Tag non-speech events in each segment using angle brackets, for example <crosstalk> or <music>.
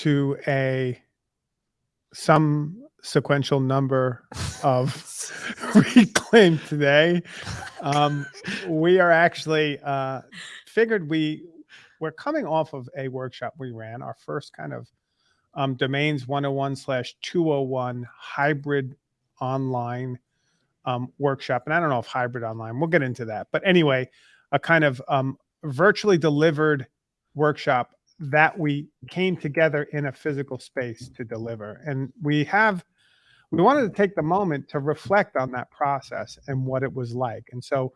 To a some sequential number of <laughs> reclaimed today. Um, we are actually uh, figured we we're coming off of a workshop we ran, our first kind of um, domains 101 slash 201 hybrid online um, workshop. And I don't know if hybrid online, we'll get into that. But anyway, a kind of um, virtually delivered workshop that we came together in a physical space to deliver. And we have, we wanted to take the moment to reflect on that process and what it was like. And so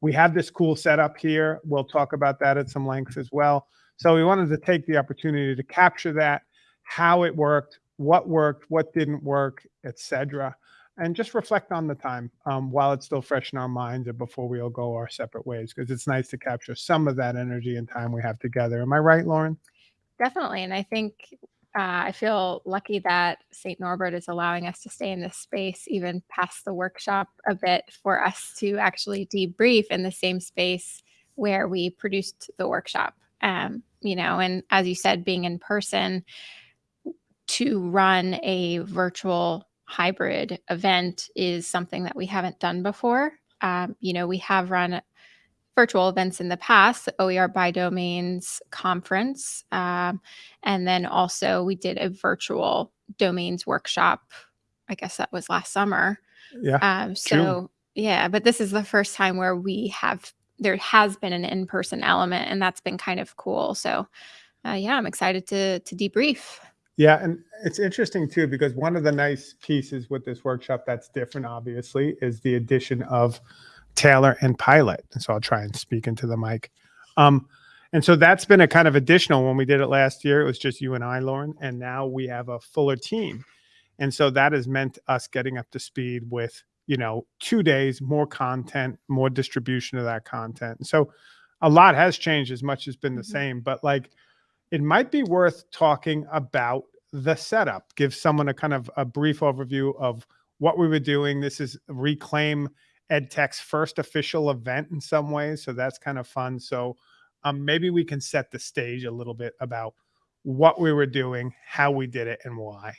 we have this cool setup here. We'll talk about that at some length as well. So we wanted to take the opportunity to capture that, how it worked, what worked, what didn't work, etc and just reflect on the time um, while it's still fresh in our minds and before we all go our separate ways because it's nice to capture some of that energy and time we have together. Am I right, Lauren? Definitely. And I think uh, I feel lucky that St. Norbert is allowing us to stay in this space even past the workshop a bit for us to actually debrief in the same space where we produced the workshop. Um, you know, and as you said, being in person to run a virtual hybrid event is something that we haven't done before. Um, you know, we have run virtual events in the past, the OER by domains conference. Um, and then also we did a virtual domains workshop. I guess that was last summer. Yeah. Um, so June. yeah, but this is the first time where we have, there has been an in-person element and that's been kind of cool. So uh, yeah, I'm excited to, to debrief. Yeah, and it's interesting too because one of the nice pieces with this workshop that's different, obviously, is the addition of Taylor and Pilot. And so I'll try and speak into the mic. Um, and so that's been a kind of additional. When we did it last year, it was just you and I, Lauren, and now we have a fuller team. And so that has meant us getting up to speed with, you know, two days, more content, more distribution of that content. And so a lot has changed as much as been the mm -hmm. same, but like it might be worth talking about the setup. Give someone a kind of a brief overview of what we were doing. This is Reclaim EdTech's first official event in some ways, so that's kind of fun. So um, maybe we can set the stage a little bit about what we were doing, how we did it, and why.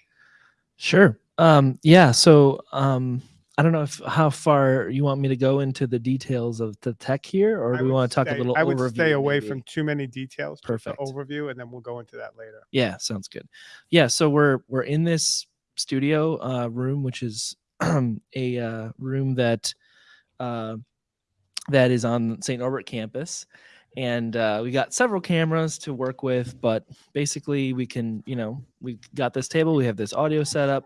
Sure. Um, yeah. So um, I don't know if how far you want me to go into the details of the tech here, or do we want to talk stay, a little? I would overview, stay away maybe? from too many details. Perfect overview, and then we'll go into that later. Yeah, sounds good. Yeah, so we're we're in this studio uh, room, which is <clears throat> a uh, room that uh, that is on St. Norbert campus, and uh, we got several cameras to work with. But basically, we can, you know, we got this table, we have this audio setup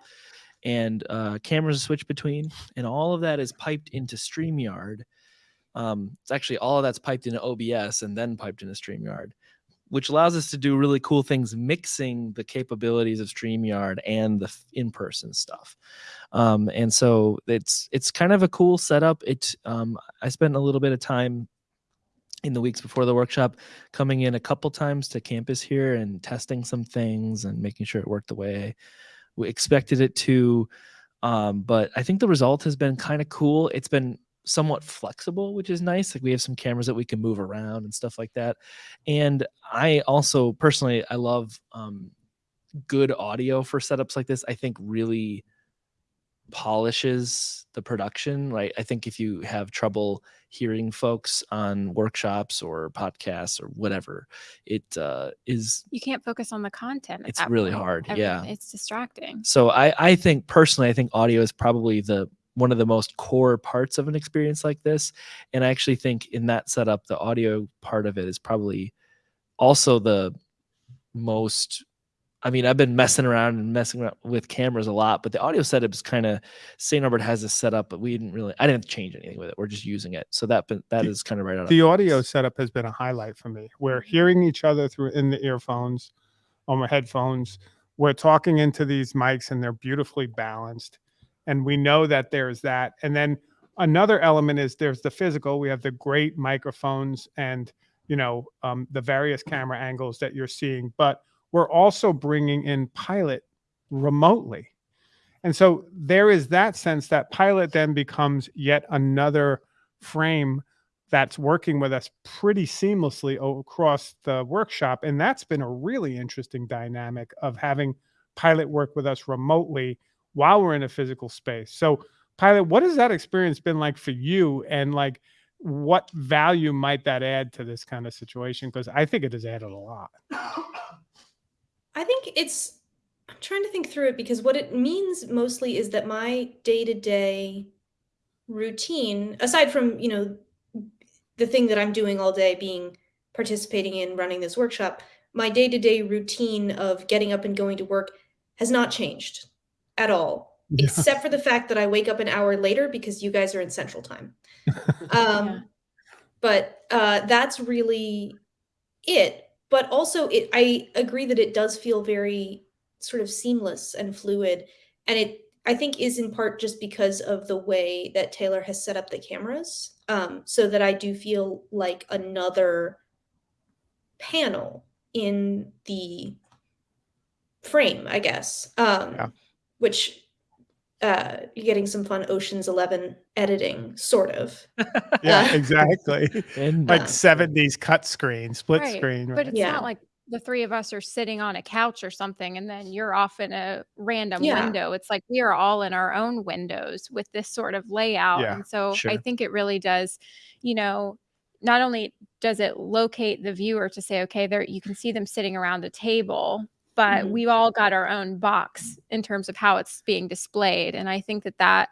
and uh, cameras switch between, and all of that is piped into StreamYard. Um, it's actually all of that's piped into OBS and then piped into StreamYard, which allows us to do really cool things, mixing the capabilities of StreamYard and the in-person stuff. Um, and so it's it's kind of a cool setup. It um, I spent a little bit of time in the weeks before the workshop coming in a couple times to campus here and testing some things and making sure it worked the way we expected it to. Um, but I think the result has been kind of cool. It's been somewhat flexible, which is nice. Like we have some cameras that we can move around and stuff like that. And I also personally, I love um, good audio for setups like this. I think really polishes the production. Right. I think if you have trouble hearing folks on workshops or podcasts or whatever, it uh, is. You can't focus on the content. It's really point. hard. Every, yeah. It's distracting. So I, I think personally, I think audio is probably the one of the most core parts of an experience like this. And I actually think in that setup, the audio part of it is probably also the most I mean, I've been messing around and messing around with cameras a lot, but the audio setup is kind of St. Norbert has this setup, but we didn't really, I didn't change anything with it. We're just using it. So that, that the, is kind of right on. The audio setup has been a highlight for me. We're hearing each other through in the earphones, on my headphones. We're talking into these mics and they're beautifully balanced. And we know that there's that. And then another element is there's the physical. We have the great microphones and, you know, um, the various camera angles that you're seeing, but we're also bringing in pilot remotely. And so there is that sense that pilot then becomes yet another frame that's working with us pretty seamlessly across the workshop. And that's been a really interesting dynamic of having Pilot work with us remotely while we're in a physical space. So, Pilot, what has that experience been like for you? And like, what value might that add to this kind of situation? Because I think it has added a lot. <laughs> I think it's I'm trying to think through it because what it means mostly is that my day-to-day routine, aside from, you know, the thing that I'm doing all day being participating in running this workshop, my day-to-day routine of getting up and going to work has not changed at all, <laughs> Yeah. except for the fact that I wake up an hour later because you guys are in Central Time. <laughs> Um, Yeah. but uh, that's really it. But also, it I agree that it does feel very sort of seamless and fluid, and it I think is in part just because of the way that Taylor has set up the cameras, um, so that I do feel like another panel in the frame, I guess. Um, Yeah. Which uh, you're getting some fun Ocean's Eleven editing, sort of. <laughs> Yeah, Uh, exactly. Like 70s cut screen, split Right, screen. But it's Yeah. not like the three of us are sitting on a couch or something and then you're off in a random Yeah. window. It's like we are all in our own windows with this sort of layout. Yeah, and so I think it really does, you know, not only does it locate the viewer to say, okay, there you can see them sitting around a table, but Mhm. we've all got our own box in terms of how it's being displayed. And I think that that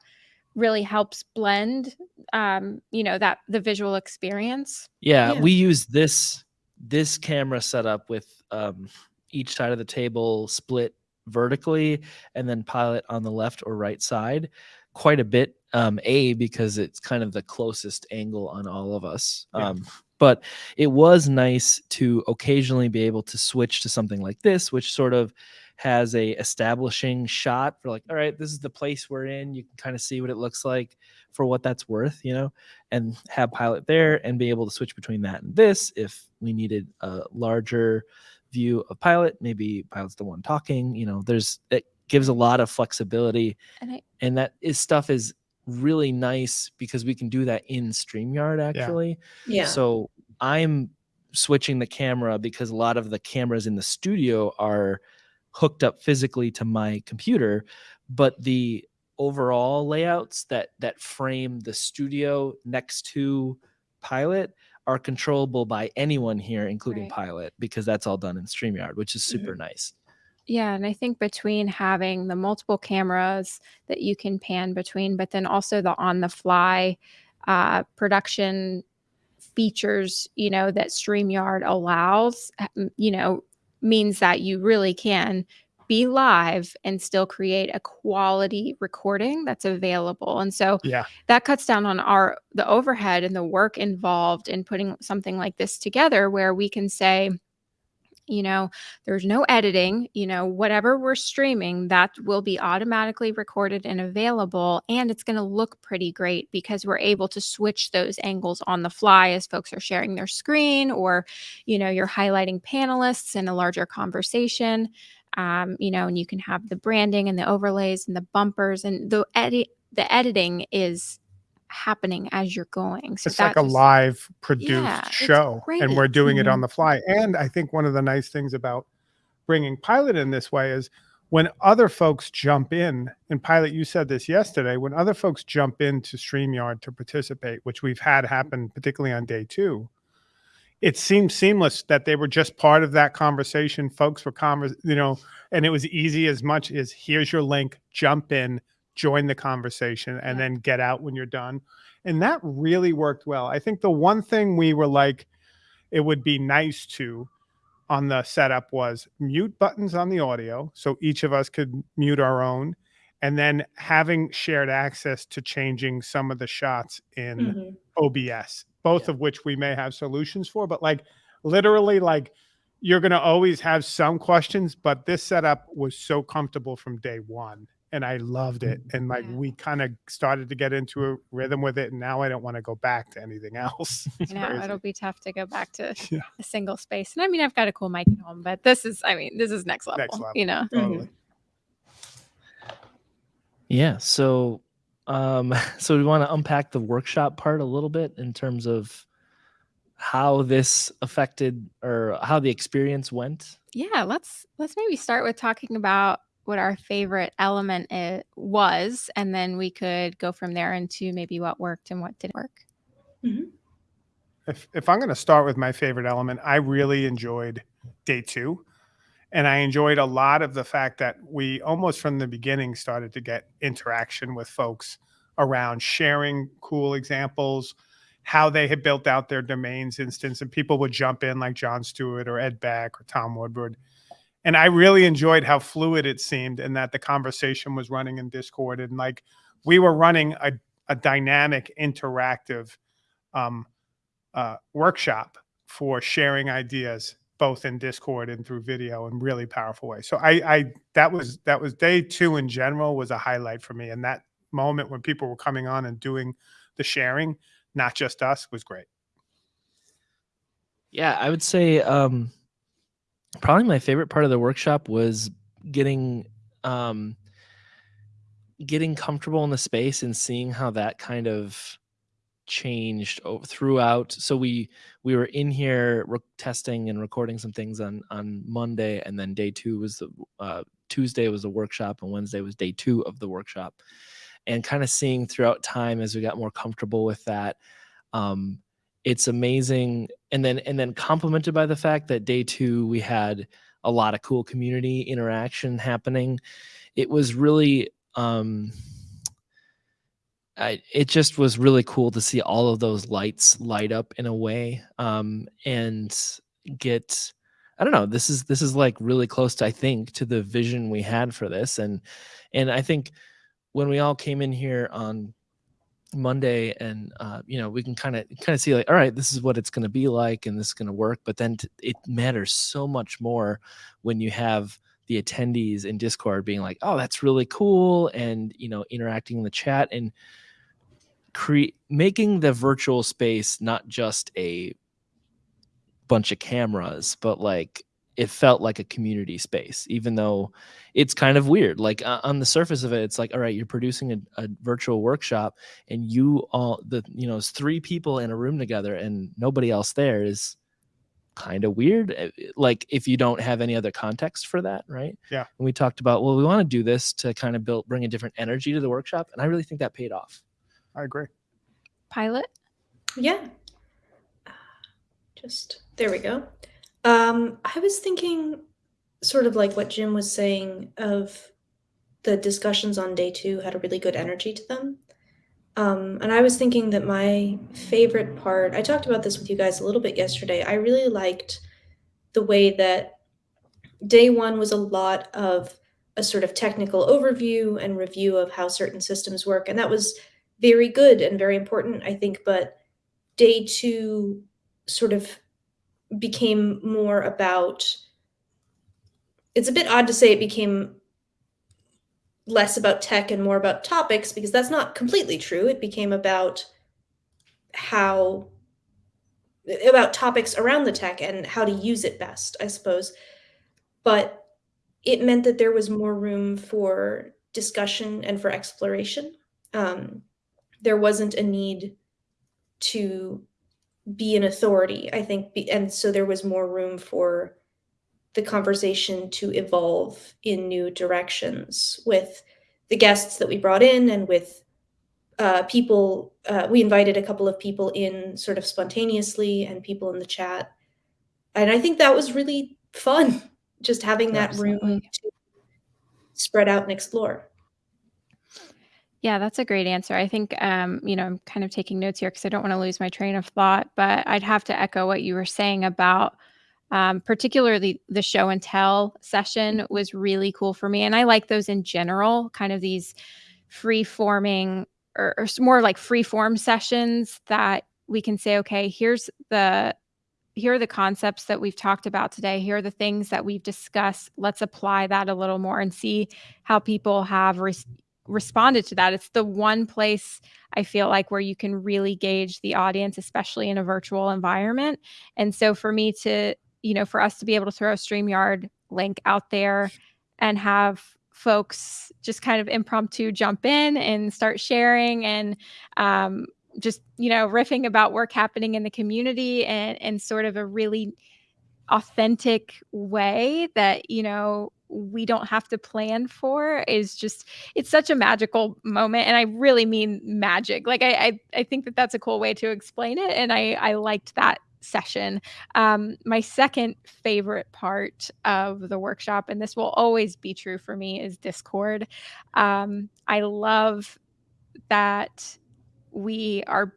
really helps blend um, you know, that the visual experience. Yeah, Yeah. we use this this camera setup with um, each side of the table split vertically, and then pilot on the left or right side quite a bit. Um, a because it's kind of the closest angle on all of us. Yeah. Um, but it was nice to occasionally be able to switch to something like this, which sort of has a establishing shot for like, all right, this is the place we're in. You can kind of see what it looks like for what that's worth, you know and have pilot there and be able to switch between that and this if we needed a larger view of pilot maybe pilot's the one talking you know there's it gives a lot of flexibility And I and that is stuff is really nice because we can do that in StreamYard actually Yeah. so I'm switching the camera because a lot of the cameras in the studio are hooked up physically to my computer, but the overall layouts that that frame the studio next to Pilot are controllable by anyone here, including Right. Pilot, because that's all done in StreamYard, which is super mm-hmm. nice. Yeah, and I think between having the multiple cameras that you can pan between, but then also the on the fly uh, production features, you know, that StreamYard allows, uh, you know, means that you really can be live and still create a quality recording that's available. And so Yeah. that cuts down on our the overhead and the work involved in putting something like this together where we can say you know there's no editing you know whatever we're streaming that will be automatically recorded and available and it's going to look pretty great because we're able to switch those angles on the fly as folks are sharing their screen or you know you're highlighting panelists in a larger conversation um, you know and you can have the branding and the overlays and the bumpers and the edit the editing is happening as you're going so it's like a live produced Yeah, show and we're doing it on the fly and i think one of the nice things about bringing pilot in this way is when other folks jump in and pilot you said this yesterday when other folks jump into streamyard to participate which we've had happen particularly on day two it seemed seamless that they were just part of that conversation folks were convers you know and it was easy as much as here's your link jump in join the conversation and Yeah. then get out when you're done and that really worked well i think the one thing we were like it would be nice to on the setup was mute buttons on the audio so each of us could mute our own and then having shared access to changing some of the shots in Mhm. OBS, both Yeah. of which we may have solutions for, but like literally like you're going to always have some questions, but this setup was so comfortable from day 1 and I loved it and like Yeah. we kind of started to get into a rhythm with it and now I don't want to go back to anything <laughs> else. It's I know crazy. it'll be tough to go back to <laughs> Yeah. a single space. And I mean, I've got a cool mic at home, but this is, I mean, this is next level. Next level. You know, Totally. Yeah. So, um, <laughs> so we want to unpack the workshop part a little bit in terms of how this affected or how the experience went? Yeah, let's let's maybe start with talking about what our favorite element i- was, and then we could go from there into maybe what worked and what didn't work. Mm-hmm. if if I'm going to start with my favorite element, I really enjoyed day two, and I enjoyed a lot of the fact that we almost from the beginning started to get interaction with folks around sharing cool examples, how they had built out their domains instance, and people would jump in like John Stewart or Ed Beck or Tom Woodward. And I really enjoyed how fluid it seemed and that the conversation was running in Discord and like we were running a, a dynamic, interactive um, uh, workshop for sharing ideas both in discord and through video in really powerful ways. So i i that was that was day two in general was a highlight for me and that moment when people were coming on and doing the sharing not just us was great. Yeah, I would say um, probably my favorite part of the workshop was getting um, getting comfortable in the space and seeing how that kind of changed throughout. So we we were in here testing and recording some things on on Monday, and then day two was the uh, Tuesday was the workshop, and Wednesday was day two of the workshop, and kind of seeing throughout time as we got more comfortable with that. Um, it's amazing and then and then complemented by the fact that day two we had a lot of cool community interaction happening. It was really um I, it just was really cool to see all of those lights light up in a way um and get i don't know this is this is like really close to i think to the vision we had for this and and i think when we all came in here on Monday, and uh, you know we can kind of kind of see like, all right, this is what it's going to be like, and this is going to work. But then it matters so much more when you have the attendees in Discord being like, oh, that's really cool, and you know interacting in the chat and create making the virtual space not just a bunch of cameras, but like it felt like a community space, even though it's kind of weird. Like uh, on the surface of it, it's like, all right, you're producing a, a virtual workshop, and you all the you know, it's three people in a room together, and nobody else there is kind of weird. uh, Like if you don't have any other context for that, right? Yeah. And we talked about, well, we want to do this to kind of build bring a different energy to the workshop, and I really think that paid off. i agree Pilot. Yeah. Just there we go. Um, I was thinking sort of like what Jim was saying of the discussions on day two had a really good energy to them. Um, and I was thinking that my favorite part, I talked about this with you guys a little bit yesterday. I really liked the way that day one was a lot of a sort of technical overview and review of how certain systems work. And that was very good and very important, I think. But day two sort of became more about it's a bit odd to say it became less about tech and more about topics because that's not completely true. It became about how about topics around the tech and how to use it best i suppose. But it meant that there was more room for discussion and for exploration. Um, there wasn't a need to be an authority i think be, and so there was more room for the conversation to evolve in new directions with the guests that we brought in and with uh, people uh, we invited a couple of people in sort of spontaneously and people in the chat. And i think that was really fun just having that room to spread out and explore Yeah, that's a great answer. I think, um, you know, I'm kind of taking notes here because I don't want to lose my train of thought, but I'd have to echo what you were saying about um, particularly the show and tell session was really cool for me. And I like those in general, kind of these free forming or, or more like free form sessions that we can say, okay, here's the here are the concepts that we've talked about today. Here are the things that we've discussed. Let's apply that a little more and see how people have res- responded to that. It's the one place I feel like where you can really gauge the audience, especially in a virtual environment. And so for me to, you know, for us to be able to throw a StreamYard link out there and have folks just kind of impromptu jump in and start sharing and um, just you know riffing about work happening in the community and and sort of a really authentic way that you know we don't have to plan for is just it's such a magical moment and i really mean magic like i i, I think that that's a cool way to explain it and i i liked that session. Um my second favorite part of the workshop and this will always be true for me is discord. Um i love that we are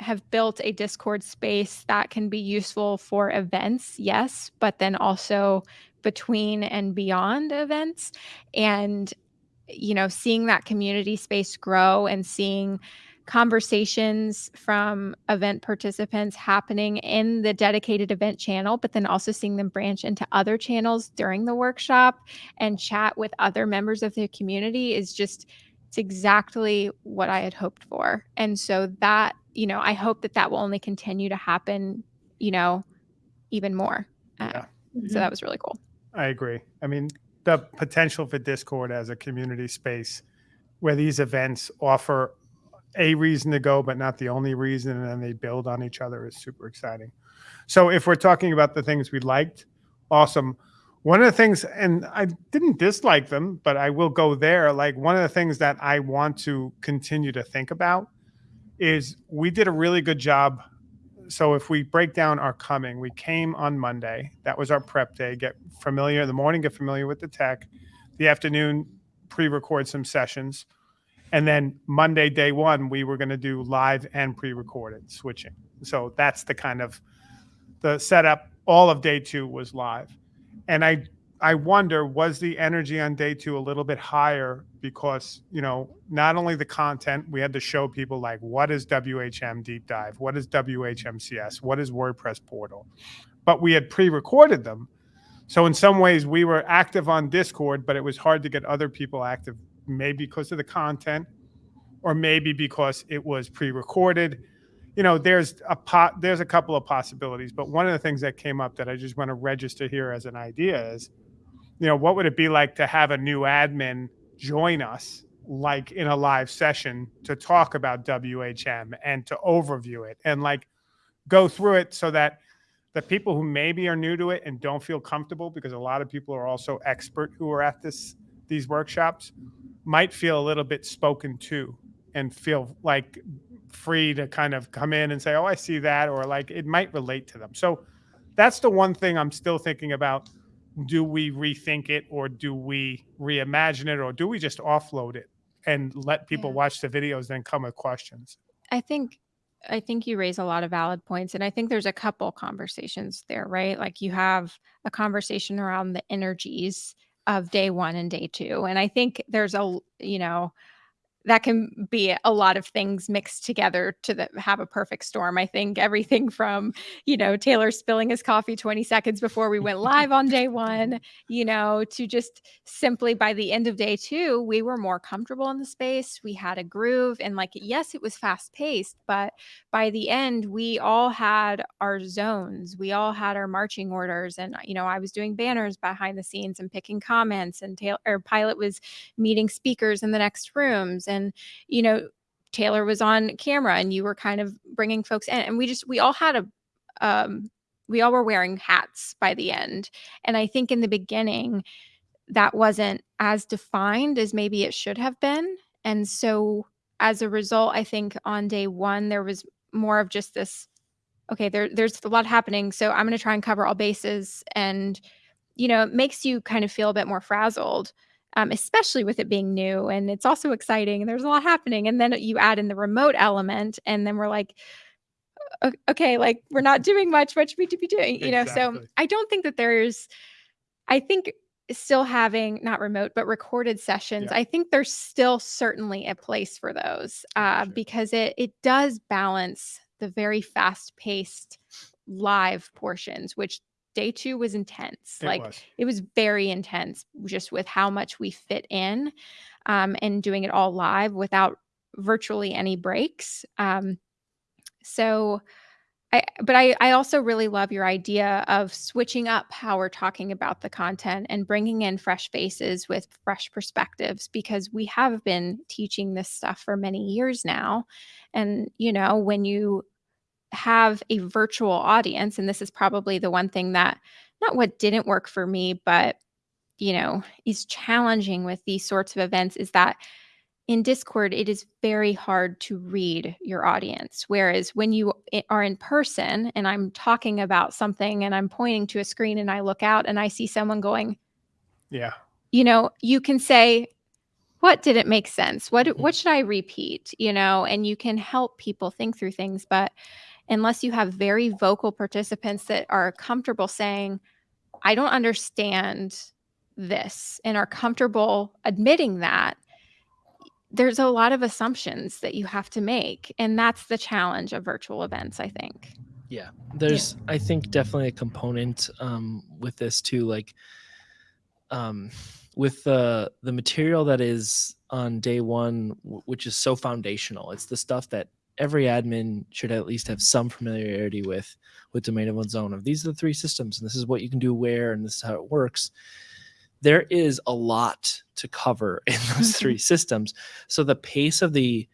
have built a discord space that can be useful for events yes but then also between and beyond events and you know seeing that community space grow and seeing conversations from event participants happening in the dedicated event channel but then also seeing them branch into other channels during the workshop and chat with other members of the community is just it's exactly what I had hoped for. And so that, you know, I hope that that will only continue to happen, you know, even more. Uh, Yeah. So that was really cool. I agree. I mean, the potential for Discord as a community space where these events offer a reason to go, but not the only reason, and then they build on each other is super exciting. So, if we're talking about the things we liked, awesome. One of the things, and I didn't dislike them, but I will go there. Like, one of the things that I want to continue to think about is we did a really good job so if we break down our coming, we came on Monday. That was our prep day. Get familiar in the morning, get familiar with the tech. The afternoon, pre-record some sessions. And then Monday, day one, we were going to do live and pre-recorded switching. So that's the kind of the setup. All of day two was live. And I I wonder, was the energy on day two a little bit higher because, you know, not only the content, we had to show people like what is WHM deep dive, what is WHMCS, what is WordPress portal, but we had pre-recorded them. So in some ways we were active on Discord, but it was hard to get other people active, maybe because of the content, or maybe because it was pre-recorded. You know, there's a pot, there's a couple of possibilities, but one of the things that came up that I just want to register here as an idea is you know, what would it be like to have a new admin join us, like in a live session, to talk about WHM and to overview it and like go through it so that the people who maybe are new to it and don't feel comfortable, because a lot of people are also expert who are at this these workshops, might feel a little bit spoken to and feel like free to kind of come in and say, "Oh, I see that," or like it might relate to them. So that's the one thing I'm still thinking about do we rethink it or do we reimagine it or do we just offload it and let people Yeah. watch the videos then come with questions I think I think you raise a lot of valid points and I think there's a couple conversations there, right? Like you have a conversation around the energies of day 1 and day 2 and I think there's a you know that can be a lot of things mixed together to the, have a perfect storm. I think everything from, you know, Taylor spilling his coffee 20 seconds before we went live on day one, you know, to just simply by the end of day two, we were more comfortable in the space. We had a groove and like, yes, it was fast paced, but by the end, we all had our zones. We all had our marching orders. And, you know, I was doing banners behind the scenes and picking comments and Taylor or Pilot was meeting speakers in the next rooms you know taylor was on camera and you were kind of bringing folks in and we just we all had a um we all were wearing hats by the end. And i think in the beginning that wasn't as defined as maybe it should have been. And so as a result i think on day one there was more of just this okay there there's a lot happening so i'm going to try and cover all bases. And you know it makes you kind of feel a bit more frazzled um, especially with it being new and it's also exciting and there's a lot happening and then you add in the remote element and then we're like okay like we're not doing much what should we be doing you know so i don't think that there's i think still having not remote but recorded sessions Yeah. i think there's still certainly a place for those uh, sure. because it it does balance the very fast paced live portions which day two was intense It like was. it was very intense just with how much we fit in um, and doing it all live without virtually any breaks um, so I, but I, I also really love your idea of switching up how we're talking about the content and bringing in fresh faces with fresh perspectives because we have been teaching this stuff for many years now. And, you know, when you have a virtual audience, and this is probably the one thing that, not what didn't work for me, but, you know, is challenging with these sorts of events is that in Discord, it is very hard to read your audience. Whereas when you are in person and I'm talking about something and I'm pointing to a screen and I look out and I see someone going, Yeah. you know, you can say, what didn't make sense? What Mhm. what should I repeat? You know, and you can help people think through things. But unless you have very vocal participants that are comfortable saying, I don't understand this and are comfortable admitting that, there's a lot of assumptions that you have to make. And that's the challenge of virtual events, I think. Yeah, there's I think definitely a component um, with this too, like um, with the the material that is on day one, which is so foundational. It's the stuff that every admin should at least have some familiarity with with domain of one's own. Of these are the three systems, and this is what you can do where, and this is how it works. There is a lot to cover <laughs> in those mm-hmm. three systems, so the pace of the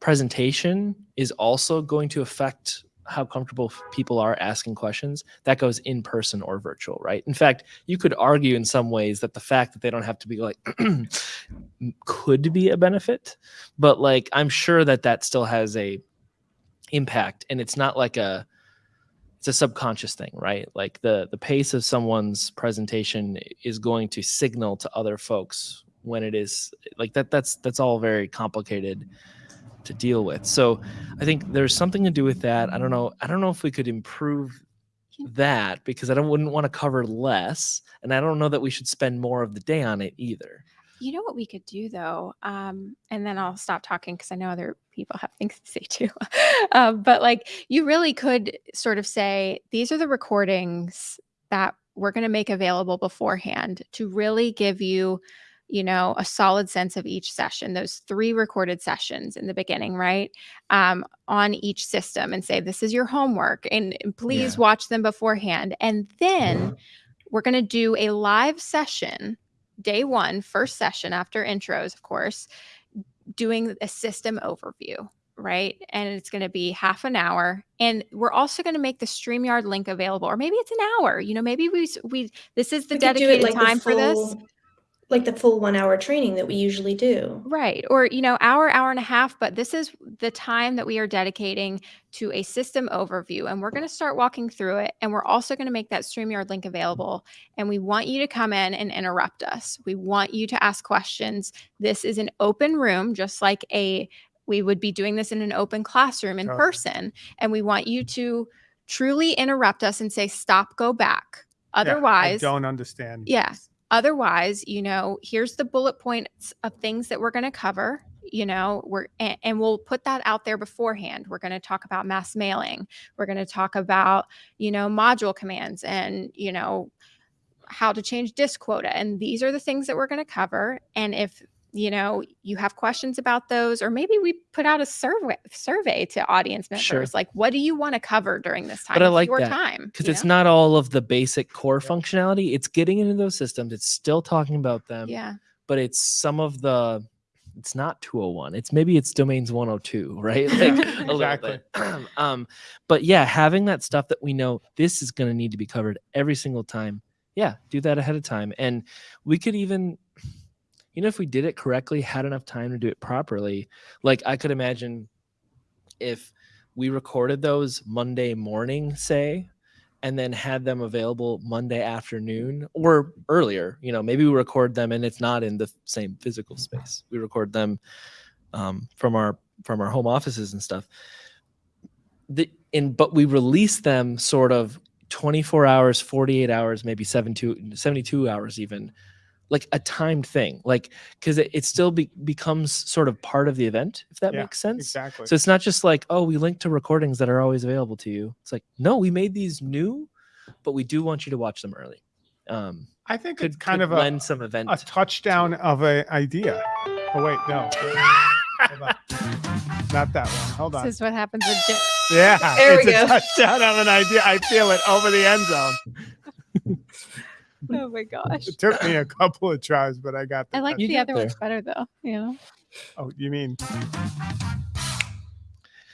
presentation is also going to affect how comfortable people are asking questions that goes in person or virtual right? In fact you could argue in some ways that the fact that they don't have to be like <clears throat> could be a benefit but like i'm sure that that still has a impact and it's not like a it's a subconscious thing right? Like the the pace of someone's presentation is going to signal to other folks when it is like that that's that's all very complicated to deal with. So i think there's something to do with that. I don't know i don't know if we could improve that because i don't wouldn't want to cover less and i don't know that we should spend more of the day on it either. You know what we could do though, um, and then I'll stop talking because I know other people have things to say too. <laughs> um, but like, you really could sort of say these are the recordings that we're going to make available beforehand to really give you, you know, a solid sense of each session. Those three recorded sessions in the beginning, right, um, on each system, and say this is your homework, and, please watch them beforehand, and then we're going to do a live session day one, first session after intros, of course, doing a system overview, right? And it's going to be half an hour. And we're also going to make the StreamYard link available, or maybe it's an hour. You know, maybe we we this is the We dedicated like time for this. Full- Like the full one hour training that we usually do. Right. Or, you know, hour, hour and a half, but this is the time that we are dedicating to a system overview. And we're going to start walking through it. And we're also going to make that StreamYard link available. And we want you to come in and interrupt us. We want you to ask questions. This is an open room, just like a we would be doing this in an open classroom in Totally. person. And we want you to truly interrupt us and say, stop, go back. Yeah, Otherwise, I don't understand. yeah. Otherwise, you know, here's the bullet points of things that we're going to cover. You know, we're and, and we'll put that out there beforehand. We're going to talk about mass mailing. We're going to talk about, you know, module commands and, you know, how to change disk quota. And these are the things that we're going to cover. And if you know you have questions about those or maybe we put out a survey survey to audience members Sure. like what do you want to cover during this time But I It's like your that, time because it's know? not all of the basic core functionality it's getting into those systems it's still talking about them yeah but it's some of the it's not 201 it's maybe it's domains 102 right <laughs> like a Exactly. <clears throat> um but yeah having that stuff that we know this is going to need to be covered every single time yeah do that ahead of time and we could even you know if we did it correctly had enough time to do it properly like i could imagine if we recorded those monday morning say and then had them available monday afternoon or earlier you know maybe we record them and it's not in the same physical space. We record them um, from our from our home offices and stuff. The in but we release them sort of 24 hours 48 hours maybe 72 72 hours even like a timed thing like because it, it still be, becomes sort of part of the event if that Yeah, makes sense Exactly. so it's not just like oh we link to recordings that are always available to you it's like no we made these new but we do want you to watch them early um I think could it's kind could of a, some event a touchdown of an idea. Oh wait, no. <laughs> Not that one. Hold on. This is what happens with Jim. Yeah, There it's we a go. touchdown of an idea. I feel it over the end zone. <laughs> Oh my gosh. It took me a couple of tries, but I got. The I like the other there. ones better though. You know. Oh, you mean?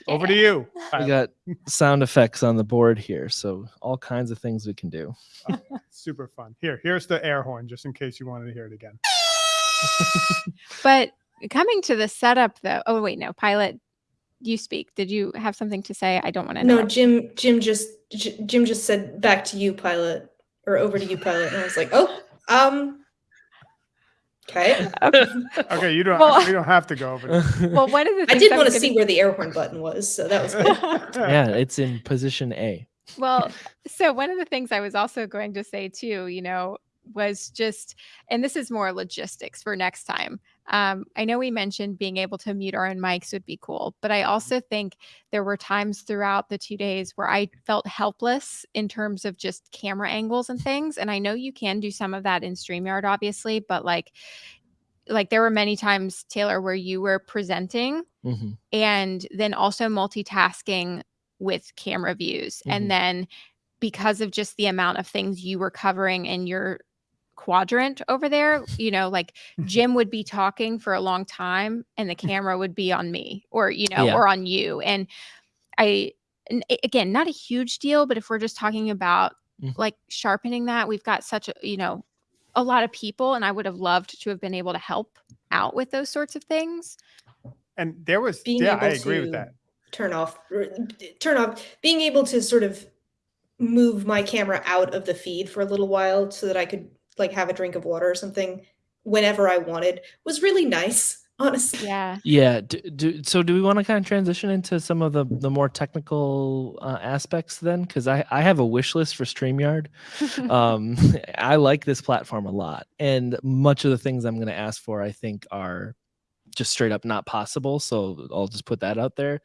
Over to you. We got sound effects on the board here, so all kinds of things we can do. Oh, super fun. Here, here's the air horn, just in case you wanted to hear it again. <laughs> But coming to the setup though. Oh wait, no, pilot. You speak. Did you have something to say? I don't want to No, know. Jim. Jim just J- Jim just said back to you, pilot, or over to you, pilot, and I was like, oh, um, okay. Okay. <laughs> Okay, you don't. Well- we don't have to go over. This. <laughs> Well, one of the I did I want to see gonna- where the air horn button was, so that was good. <laughs> yeah, it's in position A. Well, so one of the things I was also going to say too, you know, was just, and this is more logistics for next time. Um, I know we mentioned being able to mute our own mics would be cool, but I also think there were times throughout the two days where I felt helpless in terms of just camera angles and things. And I know you can do some of that in StreamYard, obviously, but like, like there were many times, Taylor, where you were presenting hmm and then also multitasking with camera views Mhm. and then because of just the amount of things you were covering in your quadrant over there you know like jim would be talking for a long time and the camera would be on me or you know Yeah. or on you and i and again not a huge deal but if we're just talking about Mhm. like sharpening that we've got such a you know a lot of people and i would have loved to have been able to help out with those sorts of things And there was, Being yeah, I able agree with to- that. turn off, turn off. Being able to sort of move my camera out of the feed for a little while so that I could like have a drink of water or something whenever I wanted was really nice. <laughs> Honestly, yeah Yeah. Do, do, so do we want to kind of transition into some of the the more technical uh, aspects then? Because I I have a wish list for Streamyard. <laughs> um, <laughs> I like this platform a lot, and much of the things I'm going to ask for, I think, are just straight up not possible. So I'll just put that out there.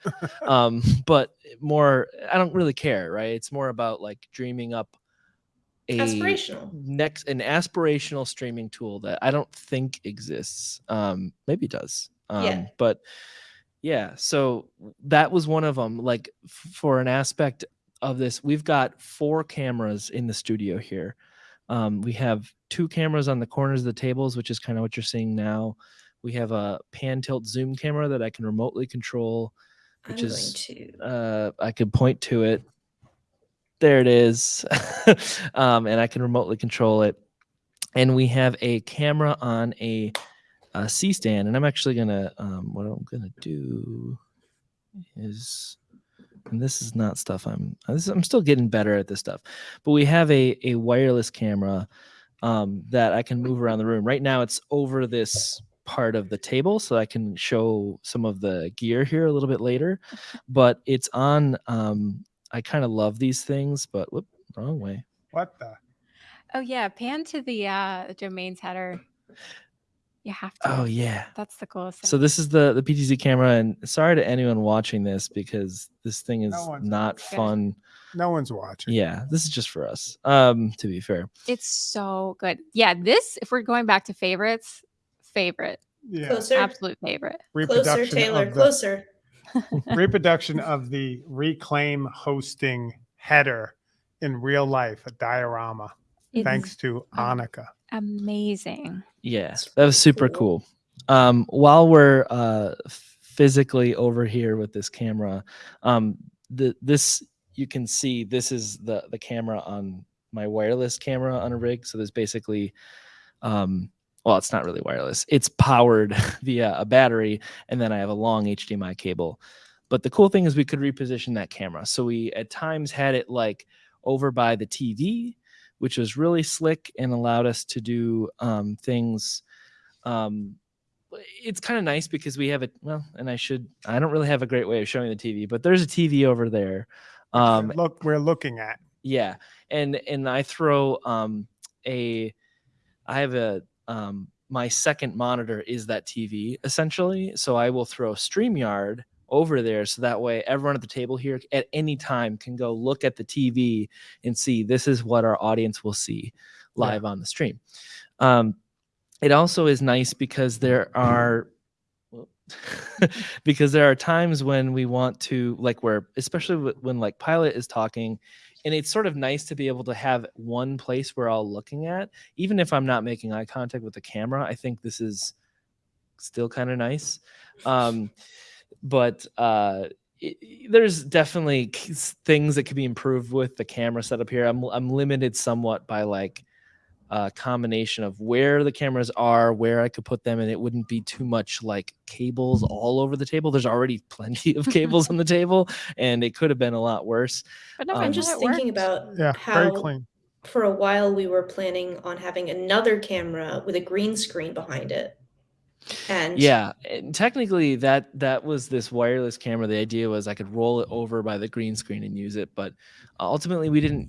um, but more, I don't really care, right? It's more about like dreaming up a aspirational. next an aspirational streaming tool that I don't think exists. Um, maybe it does. Um, Yeah. but yeah, so that was one of them. Like for an aspect of this, we've got four cameras in the studio here. Um, we have two cameras on the corners of the tables, which is kind of what you're seeing now. We have a pan tilt zoom camera that I can remotely control. I'm which going is- to. Uh, I could point to it. There it is. <laughs> um, and I can remotely control it. And we have a camera on a, a C stand. And I'm actually going to, um, what I'm going to do is, and this is not stuff I'm, I'm still getting better at this stuff, but we have a, a wireless camera um, that I can move around the room. Right now it's over this part of the table so I can show some of the gear here a little bit later, but it's on, um, I kind of love these things, but whoop, wrong way. What the? Oh yeah, pan to the uh domains header. You have to. Oh yeah. That's the coolest thing. So this is the the PTZ camera, and sorry to anyone watching this because this thing is No not watching. fun. No one's watching. Yeah, this is just for us. Um, to be fair, it's so good. Yeah, this if we're going back to favorites, favorite, Yeah. Closer, absolute favorite. closer, Taylor, the closer. <laughs> reproduction of the reclaim hosting header in real life, a diorama, It's thanks to Annika. amazing. yeah, That's that was super cool. cool. Um, while we're uh physically over here with this camera, um, the this you can see this is the the camera on my wireless camera on a rig. So there's basically um well it's not really wireless. It's powered <laughs> via a battery and then i have a long hdmi cable. But the cool thing is we could reposition that camera. So we at times had it like over by the tv which was really slick and allowed us to do um, things um, it's kind of nice because we have it well and i should i don't really have a great way of showing the tv but there's a tv over there. Um, Look, we're looking at. yeah, and and I throw um a I have a um my second monitor is that TV essentially. So I will throw StreamYard over there so that way everyone at the table here at any time can go look at the TV and see this is what our audience will see Yeah. live on the stream. Um it also is nice because there are <laughs> because there are times when we want to like where especially when like pilot is talking and it's sort of nice to be able to have one place we're all looking at even if i'm not making eye contact with the camera i think this is still kind of nice. Um but uh there's definitely things that could be improved with the camera setup here. I'm, I'm limited somewhat by like uh, combination of where the cameras are, where I could put them, and it wouldn't be too much like cables all over the table. There's already <laughs> plenty of <laughs> cables on the table, and it could have been a lot worse. But no, um, I'm just thinking worked. about yeah, how very clean. for a while we were planning on having another camera with a green screen behind it. And yeah, and technically that that was this wireless camera. The idea was I could roll it over by the green screen and use it, but ultimately we didn't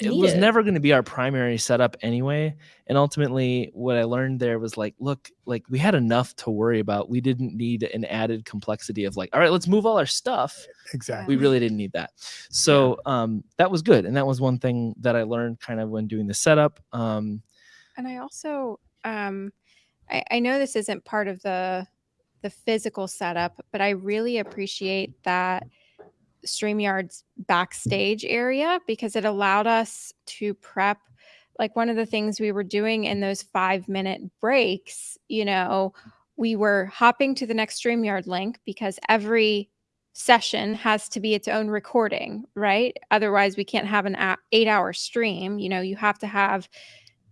it was it. never going to be our primary setup anyway. And ultimately, what I learned there was like, look, like we had enough to worry about. We didn't need an added complexity of like, all right, let's move all our stuff. Exactly. We really didn't need that. So yeah. um, that was good. And that was one thing that I learned kind of when doing the setup. Um, and I also, um, I, I know this isn't part of the the physical setup, but I really appreciate that StreamYard's backstage area because it allowed us to prep. Like one of the things we were doing in those five minute breaks, you know, we were hopping to the next StreamYard link because every session has to be its own recording, right? Otherwise, we can't have an eight hour stream. You know, you have to have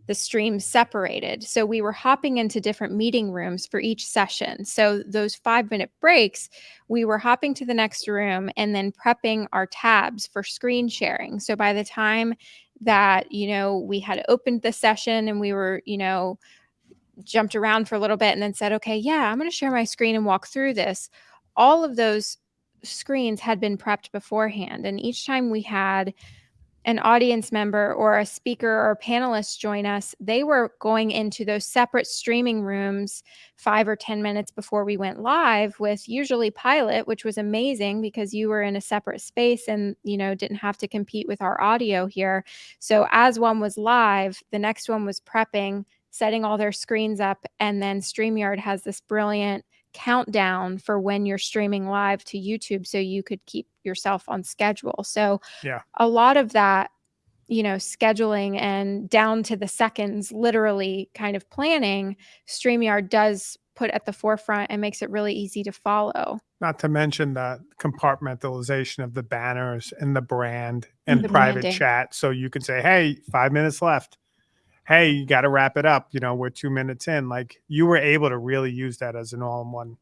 the streams separated. So we were hopping into different meeting rooms for each session. So those five minute breaks, we were hopping to the next room and then prepping our tabs for screen sharing. So by the time that, you know, we had opened the session and we were, you know, jumped around for a little bit and then said, okay, yeah, I'm going to share my screen and walk through this. All of those screens had been prepped beforehand. And each time we had, an audience member or a speaker or panelist join us, they were going into those separate streaming rooms five or 10 minutes before we went live with usually Pilot, which was amazing because you were in a separate space and, you know, didn't have to compete with our audio here. So as one was live, the next one was prepping, setting all their screens up, and then StreamYard has this brilliant countdown for when you're streaming live to YouTube so you could keep yourself on schedule. So yeah. a lot of that, you know, scheduling and down to the seconds, literally kind of planning, StreamYard does put at the forefront and makes it really easy to follow. Not to mention the compartmentalization of the banners and the brand and the private branding. chat. So you can say, hey, five minutes left hey, you got to wrap it up. You know, we're two minutes in. Like you were able to really use that as an all-in-one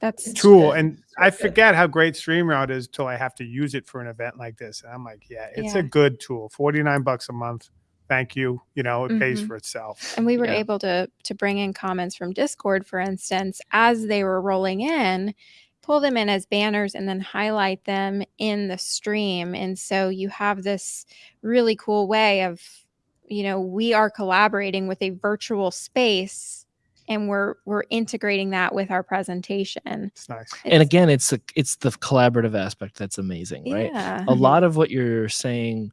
that's tool. And I forget how great StreamYard is till I have to use it for an event like this. And I'm like, yeah, it's yeah. a good tool. 49 bucks a month. Thank you. You know, it mm-hmm. pays for itself. And we were yeah. able to to bring in comments from Discord, for instance, as they were rolling in, pull them in as banners and then highlight them in the stream. And so you have this really cool way of you know we are collaborating with a virtual space and we're we're integrating that with our presentation it's nice it's, and again it's a, it's the collaborative aspect that's amazing yeah. right a mm-hmm. lot of what you're saying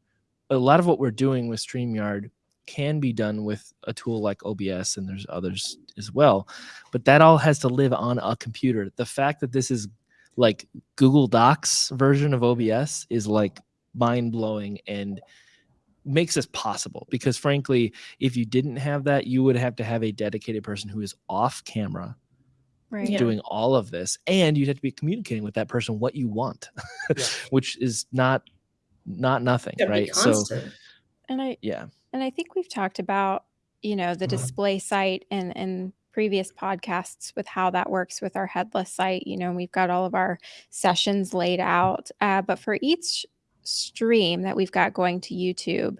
a lot of what we're doing with streamyard can be done with a tool like obs and there's others as well but that all has to live on a computer the fact that this is like google docs version of obs is like mind-blowing and makes this possible because frankly if you didn't have that you would have to have a dedicated person who is off camera right. doing yeah. all of this and you'd have to be communicating with that person what you want yeah. <laughs> which is not not nothing right so and i yeah and i think we've talked about you know the uh-huh. display site and and previous podcasts with how that works with our headless site you know we've got all of our sessions laid out uh, but for each stream that we've got going to YouTube,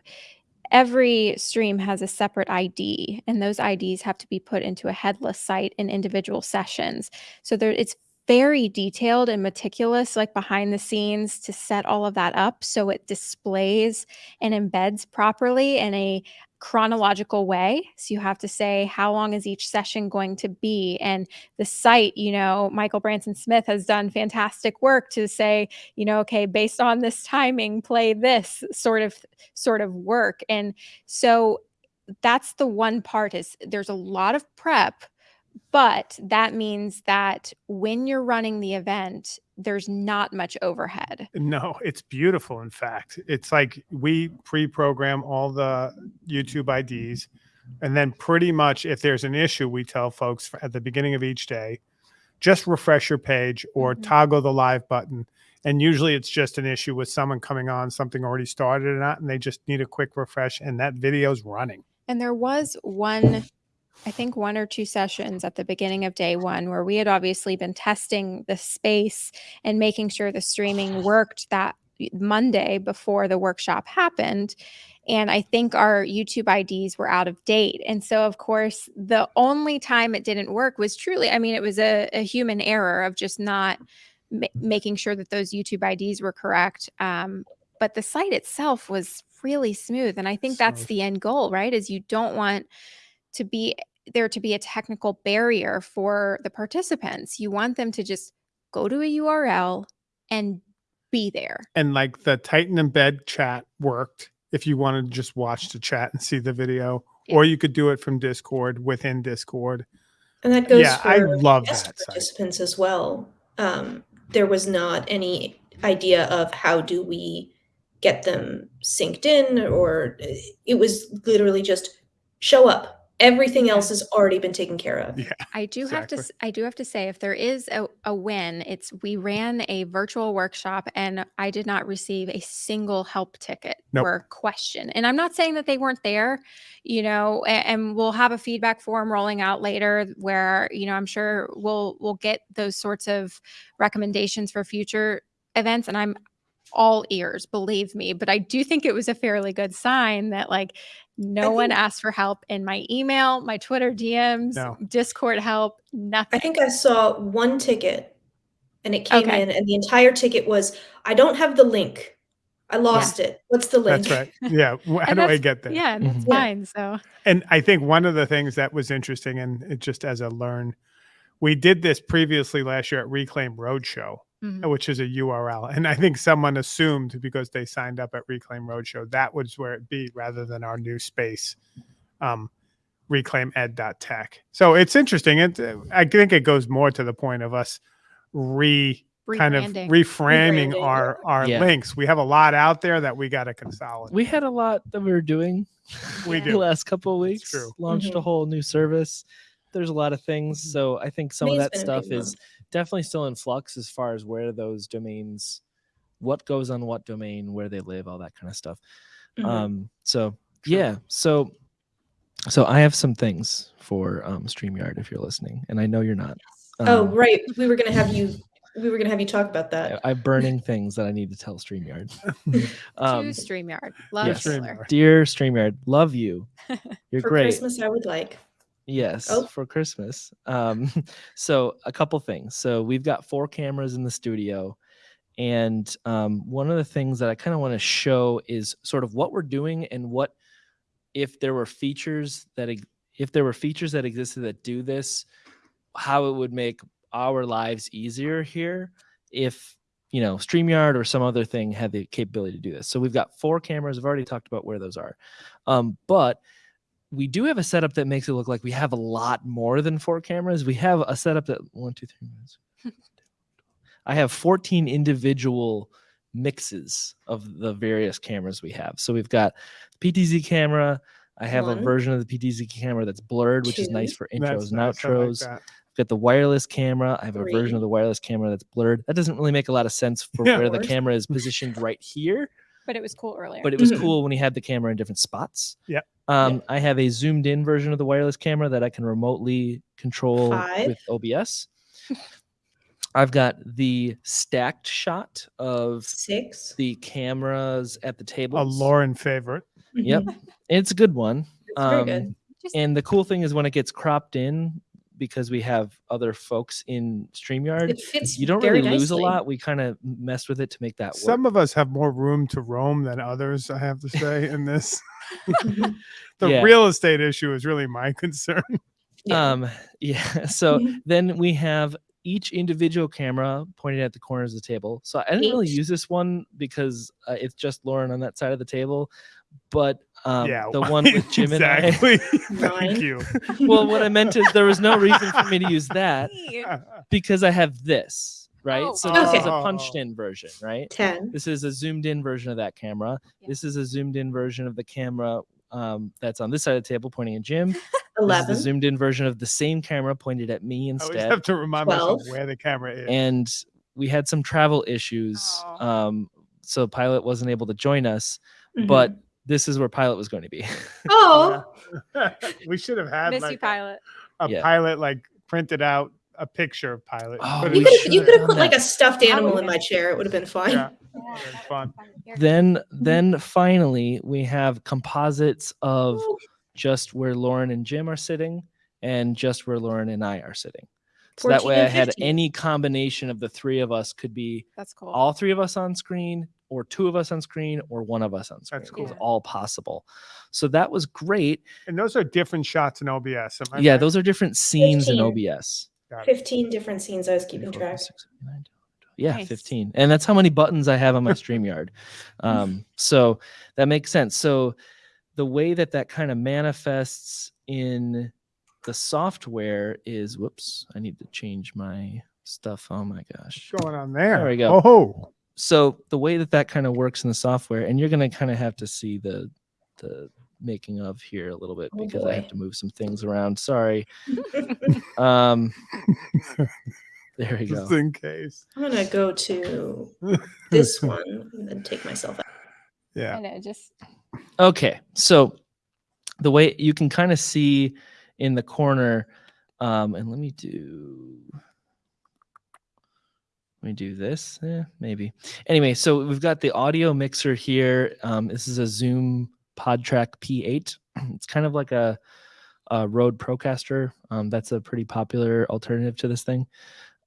every stream has a separate ID, and those IDs have to be put into a headless site in individual sessions. So there, it's very detailed and meticulous, like behind the scenes, to set all of that up so it displays and embeds properly in a chronological way. So you have to say how long is each session going to be and the site, you know, Michael Branson Smith has done fantastic work to say, you know, okay, based on this timing, play this sort of sort of work. And so that's the one part is there's a lot of prep but that means that when you're running the event, there's not much overhead. No, it's beautiful. In fact, it's like we pre-program all the YouTube IDs, and then pretty much if there's an issue, we tell folks at the beginning of each day, just refresh your page or Mhm. toggle the live button. And usually it's just an issue with someone coming on, something already started or not, and they just need a quick refresh, and that video's running. And there was one, I think one or two sessions at the beginning of day one where we had obviously been testing the space and making sure the streaming <sighs> worked that Monday before the workshop happened. And I think our YouTube IDs were out of date. And so, of course, the only time it didn't work was truly, I mean, it was a, a human error of just not ma- making sure that those YouTube IDs were correct. Um, but the site itself was really smooth. And I think that's the end goal, right? Is you don't want to be there to be a technical barrier for the participants. You want them to just go to a URL and be there. And like the Titan embed chat worked if you wanted to just watch the chat and see the video, Yeah. or you could do it from Discord within Discord. And that goes Yeah, for I love guest that site. participants as well. Um, there was not any idea of how do we get them synced in, or it was literally just show up. Everything else has already been taken care of. Yeah. I do have to Exactly. s- I do have to say if there is a, a win, it's we ran a virtual workshop and I did not receive a single help ticket Nope. or question. And I'm not saying that they weren't there, you know, a- and, we'll have a feedback form rolling out later where, you know, I'm sure we'll we'll get those sorts of recommendations for future events and I'm all ears, believe me, but I do think it was a fairly good sign that like no one asked for help in my email, my Twitter DMs, No. Discord help, nothing. I think I saw one ticket and it came Okay. in, and the entire ticket was I don't have the link. I lost it. What's the link? That's right. Yeah. <laughs> How do I get there? Yeah, and that's Mhm. Fine. So And I think one of the things that was interesting, and it just as a learn, we did this previously last year at Reclaim Roadshow, mhm. which is a URL. And I think someone assumed because they signed up at Reclaim Roadshow, that was where it'd be rather than our new space, um, reclaimed.tech. So it's interesting. It, I think it goes more to the point of us re kind of reframing Rebranding, our our Yeah. links. We have a lot out there that we got to consolidate. we had a lot that we were doing We <laughs> Yeah. the do. last couple of weeks true. launched a Mhm. whole new service there's a lot of things Mm-hmm. so i think some of that stuff is month. Definitely still in flux as far as where those domains what goes on what domain where they live all that kind of stuff Mhm. um so yeah so so i have some things for um streamyard if you're listening and i know you're not oh, Um, right. We were gonna have you. We were gonna have you talk about that. I, I have burning things that i need to tell streamyard <laughs> um to StreamYard. Love yes. Taylor. StreamYard. dear streamyard love you <laughs> you're For great Christmas, I would like. Yes, Oh. for Christmas. Um, <laughs> so a couple things. So we've got four cameras in the studio, and um, one of the things that I kind of want to show is sort of what we're doing and what if there were features that if there were features that existed that do this, how it would make our lives easier here if you know StreamYard or some other thing had the capability to do this. So we've got four cameras. I've already talked about where those are, um, but we do have a setup that makes it look like we have a lot more than four cameras. We have a setup that one, two, three. I have 14 individual mixes of the various cameras we have. So we've got PTZ camera. I have a version of the PTZ camera that's blurred, which is nice Two. for That's intros and nice. I like outros. I've got the wireless camera. I have a version of the wireless camera that's blurred. That doesn't really make a lot of sense for Yeah. where the camera is positioned right here But it was cool earlier. but it was Mhm. cool when he had the camera in different spots. Yeah. Um, I have a zoomed in version of the wireless camera that I can remotely control Five. with OBS. I've got the stacked shot of Six. the cameras at the table. A Lauren favorite. Yep. <laughs> It's a good one. It's very Um, good. Just- And the cool thing is when it gets cropped in, because we have other folks in StreamYard, you don't very really lose a lot. We kind of messed with it to make that work. Some of us have more room to roam than others, I have to say, in this. <laughs> <laughs> The Yeah. real estate issue is really my <laughs> concern. Yeah. Um, yeah. So then we have each individual camera pointed at the corners of the table. So I didn't really use this one because uh, it's just Lauren on that side of the table. But um, yeah. the one with Jim and I. exactly. <laughs> Thank you. well, what I meant is there was no reason for me to use that because I have this, right? Oh. so this is a Oh. punched in version, right? 10. This is a zoomed in version of that camera. Yeah. This is a zoomed in version of the camera um, that's on this side of the table pointing at Jim. <laughs> This is 11. the zoomed in version of the same camera pointed at me I always have to remind myself where the camera is. and we had some travel issues. Aw. Um, so Pilot wasn't able to join us, Mhm. but this is where Pilot was going to be. <laughs> oh, <laughs> we should have had Miss like you, pilot. a Yeah. pilot like printed out a picture of pilot. Oh, you could have you could have done put like a stuffed animal in my chair. It would have been fine. Yeah, <laughs> Yeah, it's fun. Then mm-hmm. then finally we have composites of oh. just where Lauren and Jim are sitting and just where Lauren and I are sitting. So that way I had any combination of the three of us could be That's cool. all three of us on screen or two of us on screen or one of us on screen. That's It was all possible. So that was great. And those are different shots in OBS. am I yeah, right? those are different scenes in OBS. 15 different scenes I was keeping 24, track. 26, 29, Yeah, Nice. 15. And that's how many buttons I have on my StreamYard. <laughs> Um, so that makes sense. So the way that that kind of manifests in the software is whoops, I need to change my stuff. Oh my gosh. What's going on there? There we go. Oh, So the way that that kind of works in the software, and you're going to kind of have to see the the making of here a little bit Oh, because I have to move some things around. Sorry. <laughs> Um, <laughs> there we go. just in case. I'm gonna go to <laughs> this one and then take myself out. Yeah. I know, just Okay, so the way you can kind of see in the corner, um, and let me do, let me do this, eh, maybe. Anyway, so we've got the audio mixer here. Um, this is a Zoom PodTrack P8. <clears throat> It's kind of like a, a Rode Procaster. Um, that's a pretty popular alternative to this thing.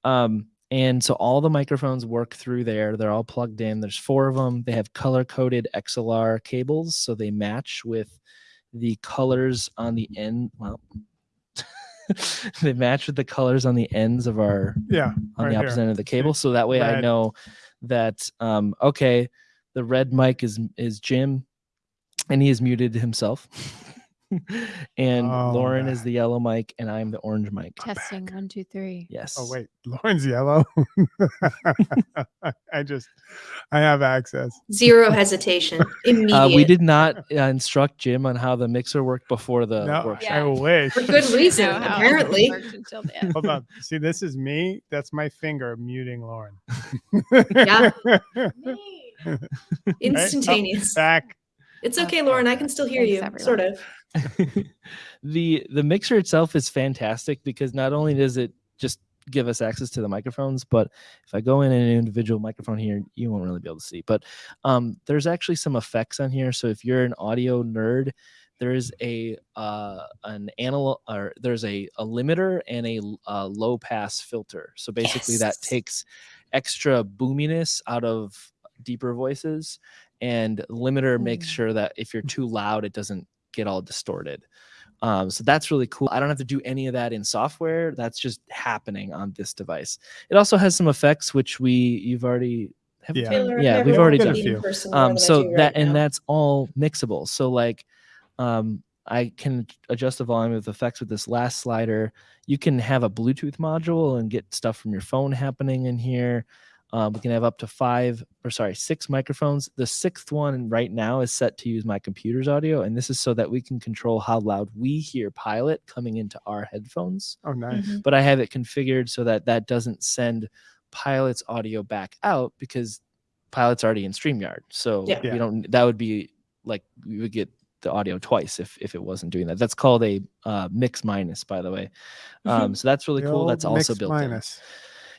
Um, and so all the microphones work through there. They're all plugged in. There's four of them. They have color coded XLR cables, so they match with the colors on the end. Well, <laughs> they match with the colors on the ends of our Yeah. on right the here. opposite end of the cable. So that way I know that um, okay, the red mic is is Jim, and he has muted himself. <laughs> <laughs> and Oh, Lauren is the yellow mic, and I'm the orange mic. testing one, two, three. Yes. Oh wait, <laughs> Lauren's yellow. <laughs> I just, I have access. Zero hesitation. Immediate. Uh, we did not uh, instruct Jim on how the mixer worked before the no, workshop. I Yeah. wish. For good reason, Know how it apparently. works until the. Hold on. See, this is me. That's my finger muting Lauren. Yeah. Right? Oh, Instantaneous. back. It's okay, Lauren. I can still hear Thanks, you. everyone. Sort of. <laughs> the the mixer itself is fantastic because not only does it just give us access to the microphones but if i go in an individual microphone here you won't really be able to see but um, there's actually some effects on here so if you're an audio nerd there is a uh, an analog or there's a, a limiter and a, uh, low pass filter so basically that takes extra boominess out of deeper voices and limiter makes Mm. sure that if you're too loud it doesn't get all distorted um, so that's really cool. I don't have to do any of that in software. That's just happening on this device. It also has some effects which we you've already have Yeah. Taylor, yeah, we've already done. a few. person more Um, so do that right and now. that's all mixable. So like, um, I can adjust the volume of effects with this last slider. You can have a Bluetooth module and get stuff from your phone happening in here. Um, we can have up to five or sorry, six microphones. The sixth one right now is set to use my computer's audio, and this is so that we can control how loud we hear Pilot coming into our headphones. Oh, nice. Mhm. But I have it configured so that that doesn't send Pilot's audio back out because Pilot's already in StreamYard. So Yeah. Yeah. we don't. That would be like we would get the audio twice if if it wasn't doing that. That's called a uh, mix minus, by the way. Um, so that's really The cool. That's also mix built in.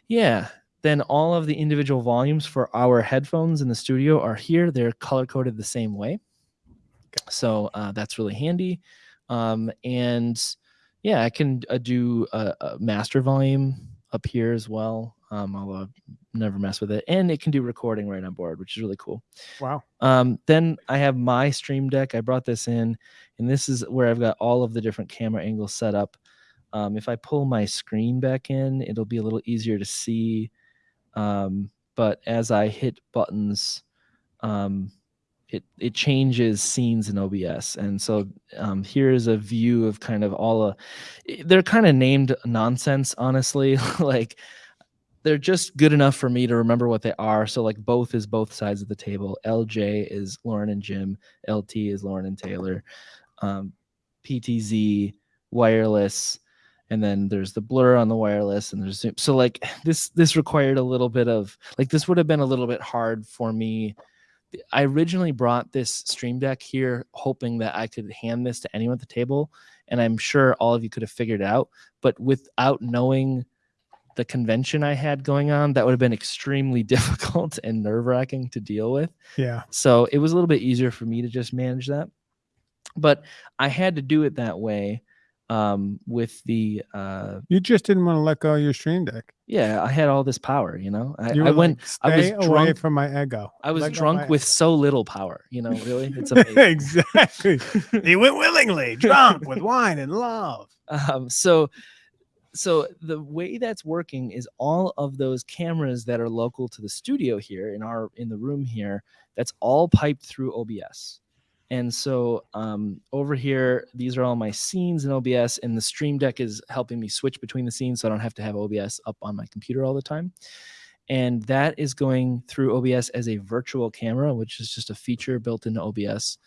Yeah. Then all of the individual volumes for our headphones in the studio are here. They're color coded the same way. So uh, that's really handy. Um, and yeah, I can uh, do a, a master volume up here as well. Um, although I've never mess with it. And it can do recording right on board, which is really cool. Wow. Um, then I have my Stream Deck. I brought this in, and this is where I've got all of the different camera angles set up. Um, if I pull my screen back in, it'll be a little easier to see. Um, but as I hit buttons, um, it it changes scenes in OBS, and so um, here is a view of kind of all a. They're kind of named nonsense, honestly. <laughs> like they're just good enough for me to remember what they are. So like both is both sides of the table. LJ is Lauren and Jim. LT is Lauren and Taylor. Um, PTZ wireless, and then there's the blur on the wireless, and there's zoom. So like <sighs> this this required a little bit of like this would have been a little bit hard for me. I originally brought this Stream Deck here hoping that I could hand this to anyone at the table, and I'm sure all of you could have figured it out. But without knowing the convention I had going on, that would have been extremely <laughs> difficult and nerve wracking to deal with. Yeah. So it was a little bit easier for me to just manage that. But I had to do it that way um, with the, uh, You just didn't want to let go of your stream deck. yeah, I had all this power, you know, I, You I went, like, I was "Stay away drunk- from my ego. I was Let drunk with ego." so little power, you know, really. It's <laughs> amazing. exactly. <laughs> he went willingly, drunk with wine and love. um, so so the way that's working is all of those cameras that are local to the studio here in our in the room here that's all piped through obs and so um, over here these are all my scenes in obs and the stream deck is helping me switch between the scenes so i don't have to have obs up on my computer all the time and that is going through obs as a virtual camera which is just a feature built into obs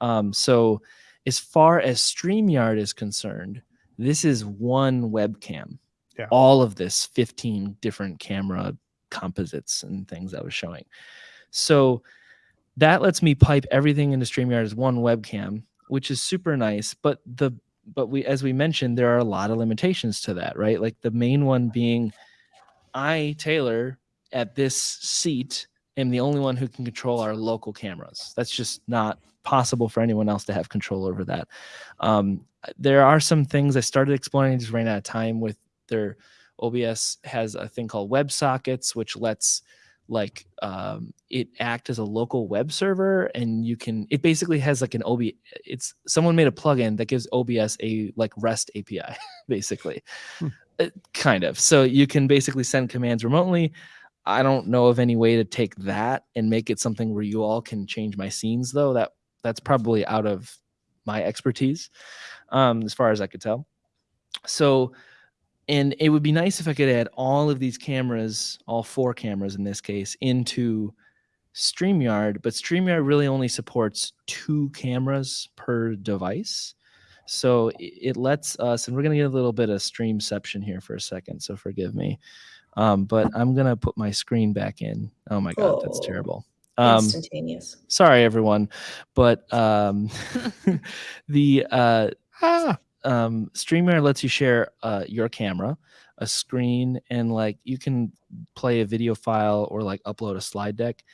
um, so as far as StreamYard is concerned, this is one webcam. Yeah. All of this 15 different camera composites and things I was showing. So that lets me pipe everything into StreamYard as one webcam, which is super nice. But the but we as we mentioned, there are a lot of limitations to that, right? Like the main one being I, Taylor, at this seat am the only one who can control our local cameras. That's just not possible for anyone else to have control over that. Um, there are some things I started exploring, I just ran out of time with their OBS has a thing called WebSockets, which lets like um, it act as a local web server and you can it basically has like an ob it's someone made a plugin that gives obs a like rest api <laughs> basically. Hmm. Uh, kind of. So you can basically send commands remotely. I don't know of any way to take that and make it something where you all can change my scenes though. That that's probably out of my expertise um, as far as i could tell. So and it would be nice if i could add all of these cameras all four cameras in this case into StreamYard, but StreamYard really only supports two cameras per device. So it lets us, and we're going to get a little bit of streamception here for a second, so forgive me. Um, but I'm going to put my screen back in. Oh my God, that's Oh. terrible. Um, Instantaneous. sorry, everyone. But um, <laughs> the uh, Ah, um, StreamYard lets you share uh, your camera, a screen, and like you can play a video file or like upload a slide deck.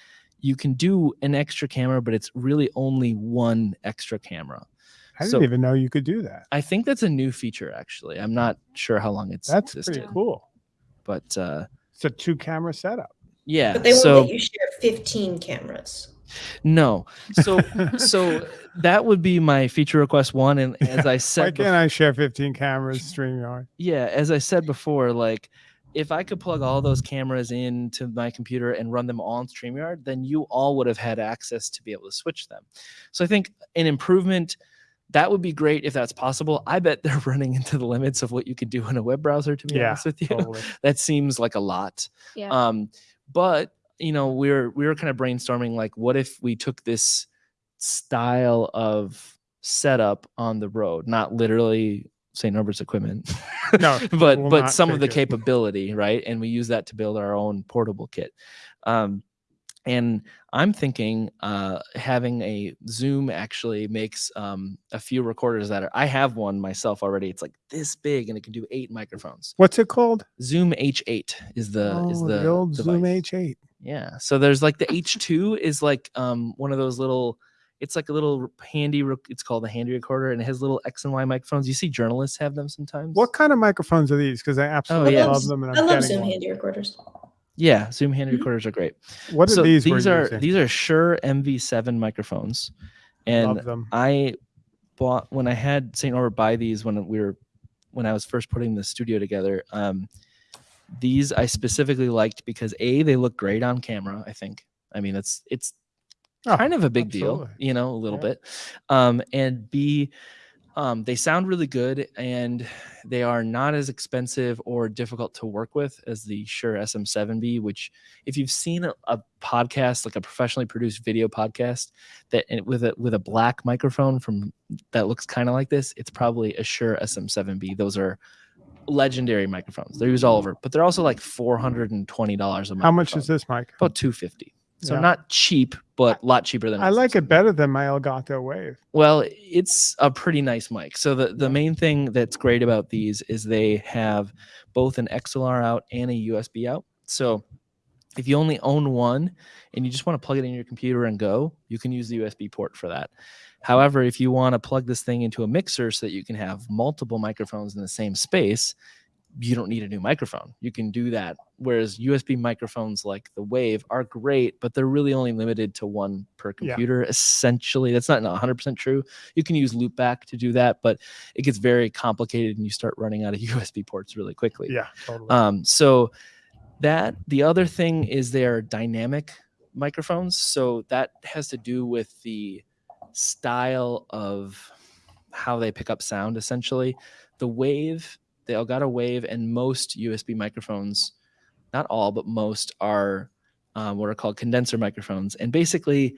You can do an extra camera, but it's really only one extra camera. I didn't So- even know you could do that. I think that's a new feature, actually. I'm not sure how long it's That's existed, pretty cool. but uh, It's a two camera setup. yeah. But they won't so let you share 15 cameras. No, so <laughs> so that would be my feature request one. And as I said, Why said, can't I share 15 cameras StreamYard? yeah as i said before like if i could plug all those cameras into my computer and run them all on streamyard then you all would have had access to be able to switch them so i think an improvement that would be great if that's possible i bet they're <laughs> running into the limits of what you could do in a web browser to be Yeah, honest with you Totally. <laughs> that seems like a lot Yeah. um but you know we we're we were kind of brainstorming like what if we took this style of setup on the road not literally st norbert's equipment <laughs> No, <laughs> but will but some of the it. capability right and we use that to build our own portable kit um and i'm thinking uh having a zoom actually makes um a few recorders that are i have one myself already it's like this big and it can do eight microphones What's it called? zoom h8 is the is oh, the, the, old Zoom. H8. Yeah. So there's like the H2 is like um one of those little it's like a little handy rec- it's called a handy recorder and it has little X and Y microphones. You see journalists have them sometimes. What kind of microphones are these? Because I absolutely yeah. love them. And I'm I love Zoom one. handy recorders. Yeah, Zoom handy Mhm. recorders are great. What are so these? these we're using? these are Shure MV7 microphones. And love them. I bought when I had St. Norbert buy these when we were when I was first putting the studio together. Um, these I specifically liked because a they look great on camera. I think. I mean, it's it's Oh, kind of a big deal, you know, a little Yeah. bit. Um, and B, um, they sound really good and they are not as expensive or difficult to work with as the Shure SM7B, which if you've seen a, a podcast, like a professionally produced video podcast that with a with a black microphone from that looks kind of like this, it's probably a Shure SM7B. Those are legendary microphones. They're used all mm. over, but they're also like $420 a month. How much is this mic? About 250. So Yeah. not cheap, but a lot cheaper than I like it better than my Elgato Wave. Well, it's a pretty nice mic. So the, the main thing that's great about these is they have both an XLR out and a USB out. So if you only own one and you just want to plug it in your computer and go, you can use the USB port for that. However, if you want to plug this thing into a mixer so that you can have multiple microphones in the same space, you don't need a new microphone. You can do that. Whereas USB microphones like the Wave are great, but they're really only limited to one per Yeah. computer. Essentially, that's not 100% true. You can use loopback to do that, but it gets very complicated and you start running out of <laughs> USB ports really quickly. Yeah, totally. Um, so that the other thing is they're dynamic microphones. So that has to do with the style of how they pick up sound. Essentially, the wave, the Elgato Wave, and most USB microphones, not all, but most are um, what are called condenser microphones, and basically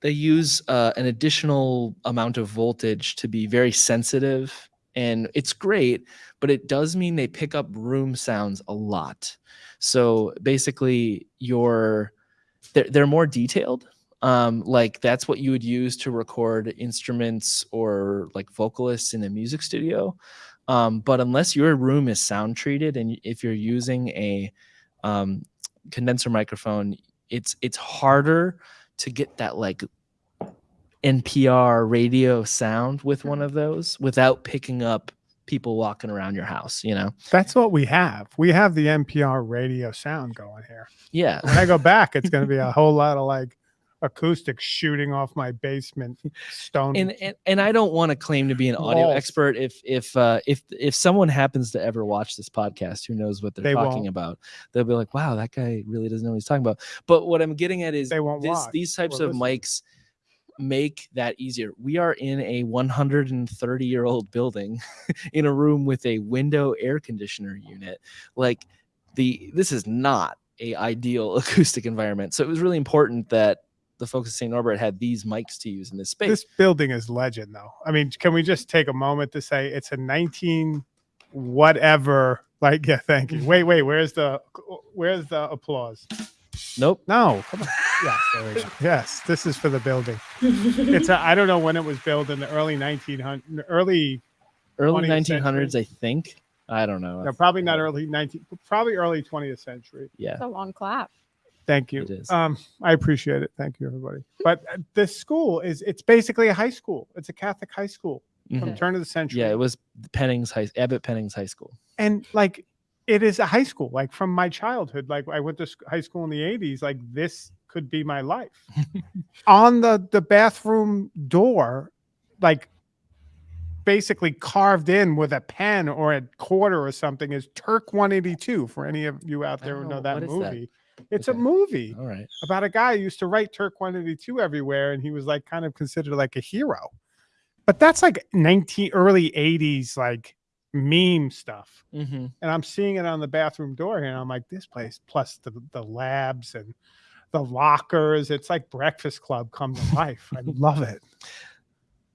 they use uh, an additional amount of voltage to be very sensitive and it's great but it does mean they pick up room sounds a lot so basically your they're, they're more detailed um, like that's what you would use to record instruments or like vocalists in a music studio um, but unless your room is sound treated and if you're using a um, condenser microphone it's it's harder to get that like NPR radio sound with one of those without picking up people walking around your house, you know? That's what we have. We have the NPR radio sound going here. Yeah. When I go back, it's going to be a <laughs> whole lot of like acoustics shooting off my basement stone. And, and and I don't want to claim to be an audio Walls. expert. If if uh, if if someone happens to ever watch this podcast, who knows what they're They talking won't. about? They'll be like, "Wow, that guy really doesn't know what he's talking about." But what I'm getting at is They won't this, watch these types or of listen. mics make that easier. We are in a 130 year old building <laughs> in a room with a window air conditioner unit. Like the this is not a ideal <laughs> acoustic environment. So it was really important that the folks at St. Norbert had these mics to use in this space. this building is legend, though. I mean, can we just take a moment to say it's a 19 whatever? Like, yeah, thank you. Wait, wait, where's the where's the applause? nope. No, come on. Yes, there we go. Yes, this is for the building. It's a, I don't know when it was built in the early 1900 early Early 1900s, century. I think. I don't know. no, probably not early 19 probably early 20th century. Yeah. It's a long clap. Thank you. Um, I appreciate it. Thank you, everybody. But uh, this school is it's basically a high school. It's a Catholic high school from Mhm. turn of the century. Yeah, it was Pennings high Abbot Pennings high school. and like it is a high school like from my childhood like i went to high school in the 80s like this could be my life <laughs> on the the bathroom door like basically carved in with a pen or a quarter or something is turk 182 for any of you out there who know know. that movie. that? It's Okay. a movie All right. about a guy who used to write turk 182 everywhere and he was like kind of considered like a hero but that's like 19 early 80s like meme stuff Mm-hmm. and I'm seeing it on the bathroom door here, and I'm like, this place plus the the labs and the lockers, it's like Breakfast Club come to life. I <laughs> love it.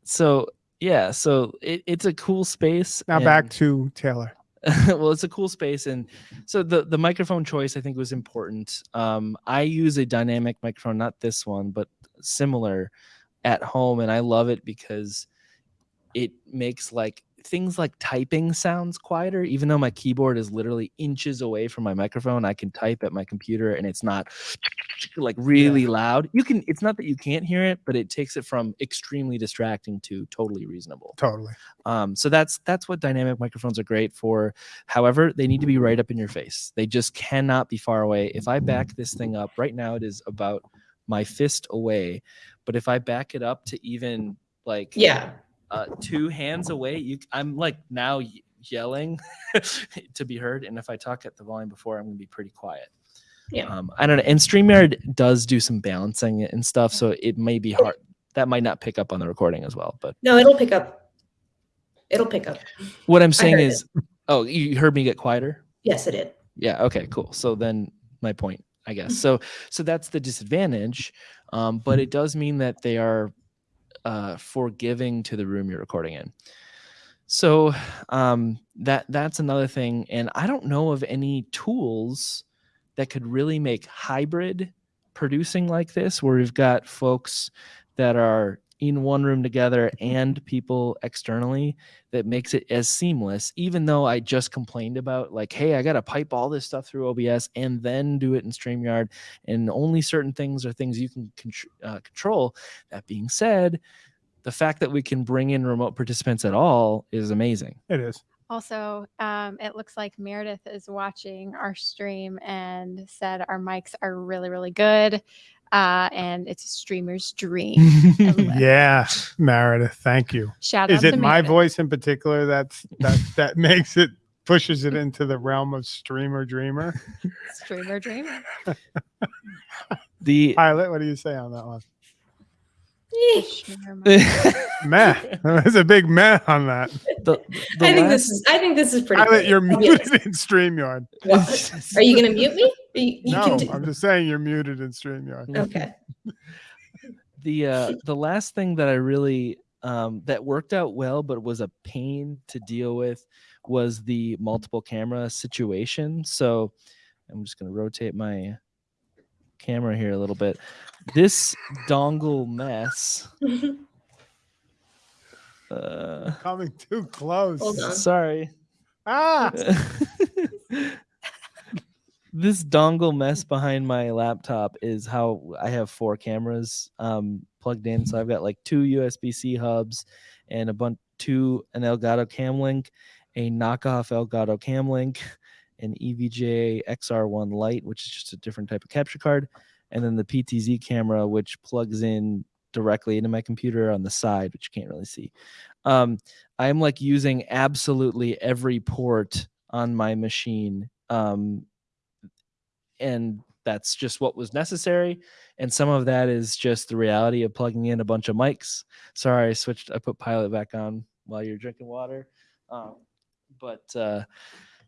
So yeah, so it, it's a cool space. Now back to Taylor. <laughs> well, it's a cool space, and so the the microphone choice I think was important. Um, I use a dynamic microphone, not this one, but similar at home, and I love it because it makes like things like typing sounds quieter even though my keyboard is literally inches away from my microphone i can type at my computer and it's not <sniffs> like really loud you can it's not that you can't hear it but it takes it from extremely distracting to totally reasonable Totally. um, so that's that's what dynamic microphones are great for. However, they need to be right up in your face. They just cannot be far away. If I back this thing up right now, it is about my fist away. But if I back it up to even like yeah. Uh, two hands away, you I'm like now yelling <laughs> to be heard. And if I talk at the volume before, I'm gonna be pretty quiet. Yeah. Um, I don't know. And StreamYard does do some balancing and stuff, so it may be hard. That might not pick up on the recording as well. But No, it'll pick up. It'll pick up. what I'm saying is, it. oh, you heard me get quieter. Yes, it did. Yeah. Okay. Cool. So then my point, I guess. <laughs> So so that's the disadvantage, um, but it does mean that they are uh, forgiving to the room you're recording in. So um, that that's another thing, and I don't know of any tools that could really make hybrid producing like this, where we've got folks that are in one room together and people externally that makes it as seamless even though i just complained about like hey i gotta pipe all this stuff through obs and then do it in streamyard and only certain things are things you can contr- uh, control that being said the fact that we can bring in remote participants at all is amazing It is. Also, um, it looks like Meredith is watching our stream and said our mics are really, really good. Uh, and it's a streamer's dream. I love it. Yeah, Meredith. Thank you. Shout Is out to it my Meredith. voice in particular that's that <laughs> that makes it pushes it into the realm of streamer dreamer? <laughs> Streamer dreamer. <laughs> the Pilot, what do you say on that one? Streamer mic. Meh. There's a big meh on that. the, the I think last- this is. I think this is pretty. Pilot, good. you're I'll be honest. muted in StreamYard. What? Are you going to mute me? Are you, you No, can I'm just saying you're muted in StreamYard. <laughs> okay. the uh <laughs> the last thing that i really um that worked out well but was a pain to deal with was the multiple camera situation so i'm just going to rotate my camera here a little bit this dongle mess <laughs> uh Coming too close. Sorry Ah, this dongle mess behind my laptop is how I have four cameras um, plugged in. So I've got like two USB C hubs and a bunch two an Elgato Cam Link, a knockoff Elgato Cam Link, an EVGA XR1 Lite, which is just a different type of capture card, and then the PTZ camera, which plugs in directly into my computer on the side, which you can't really see. Um, I'm like using absolutely every port on my machine. Um, and that's just what was necessary. And some of that is just the reality of plugging in a bunch of mics. Sorry, I switched, I put pilot back on while you're drinking water. Um, but uh,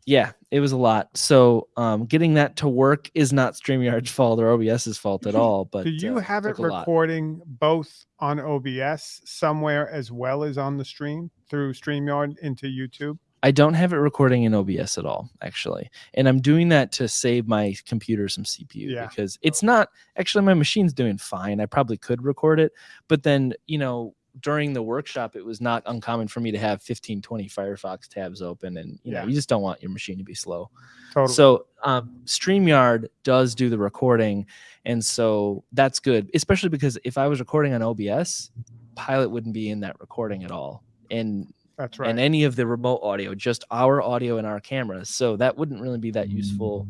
yeah, it was a lot. So um, getting that to work is not StreamYard's fault or OBS's fault at all. <laughs> But do you uh, have it took a lot. recording both on OBS somewhere as well as on the stream through StreamYard into YouTube? I don't have it recording in OBS at all, actually. And I'm doing that to save my computer some CPU Yeah. because it's not actually my machine's doing fine. I probably could record it, but then, you know, during the workshop, it was not uncommon for me to have 15, 20 Firefox tabs open. And, you Yeah. know, you just don't want your machine to be slow. Totally. So um, StreamYard does do the recording. And so that's good, especially because if I was recording on OBS, Pilot wouldn't be in that recording at all. And That's right. and any of the remote audio, just our audio and our cameras. So that wouldn't really be that useful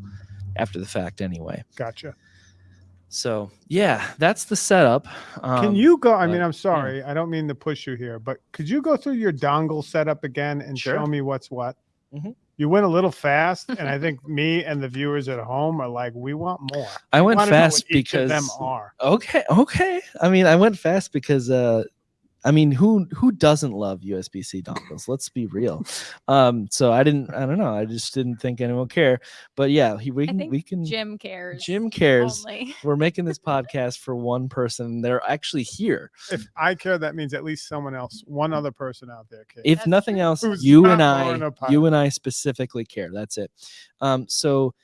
after the fact anyway. gotcha. So yeah, that's the setup. Um, Can you go? I mean, I'm sorry. I don't mean to push you here, but could you go through your dongle setup again and show me what's what? Mhm. You went a little fast, and I <laughs> think me and the viewers at home are like, we want more. I went know what fast because them are. okay, okay. I mean, I went fast because uh I mean, who who doesn't love USB-C dongles? Let's be real. Um, so I didn't. I don't know. I just didn't think anyone would care. But yeah, he, we can we can. Jim cares. Jim cares. Only. <laughs> We're making this podcast for one person. They're actually here. If I care, that means at least someone else, one other person out there cares. if That's nothing true. else Who's you not and i you and i specifically care that's it um so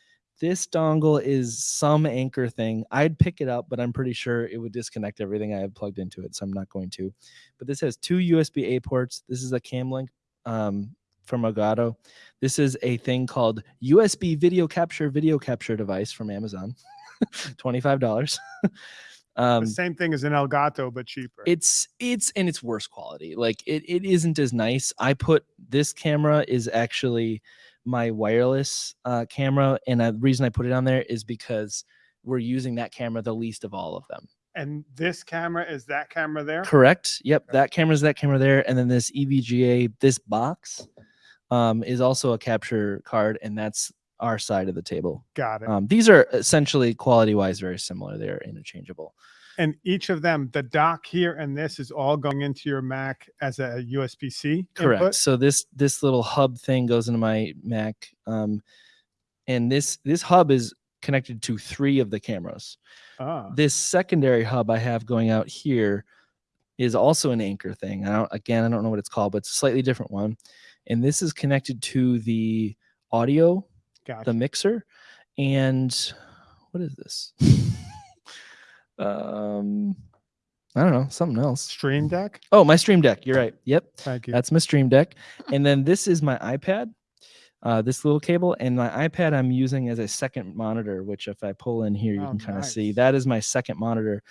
this dongle is some Anker thing i'd pick it up but i'm pretty sure it would disconnect everything i have plugged into it so i'm not going to but this has two usb a ports this is a cam link um from Elgato. This is a thing called USB video capture video capture device from Amazon. <laughs> $25. <laughs> um the same thing as an Elgato, but cheaper. it's it's and it's worse quality like it, it isn't as nice i put this camera is actually my wireless uh, camera and the reason i put it on there is because we're using that camera the least of all of them and this camera is that camera there. correct yep Okay. that is that camera there and then this evga this box um, is also a capture card and that's our side of the table. Got it. Um, these are essentially quality wise very similar. They're interchangeable. And each of them, the dock here and this is all going into your Mac as a USB C. Correct. So this this little hub thing goes into my Mac, um, and this this hub is connected to three of the cameras. Ah, This secondary hub I have going out here is also an Anker thing. I don't again I don't know what it's called, but it's a slightly different one. And this is connected to the audio, gotcha. the mixer, and what is this? Um, I don't know, something else. Stream Deck. Oh, my Stream Deck. You're right. Yep. Thank you. That's my Stream Deck. And then this is my iPad, uh, this little cable. And my iPad I'm using as a second monitor, which if I pull in here, you Oh, can kind of see that is my second monitor.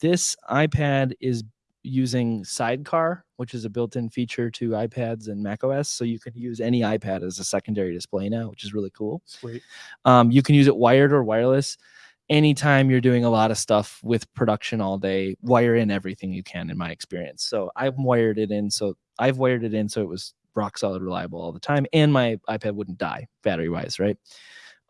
This iPad is using Sidecar, which is a built-in feature to iPads and macOS. So you can use any iPad as a secondary display now, which is really cool. Sweet. Um, you can use it wired or wireless. Anytime you're doing a lot of stuff with production all day, wire in everything you can, in my experience. So I've wired it in. So I've wired it in so it was rock solid reliable all the time, and my iPad wouldn't die battery wise, right?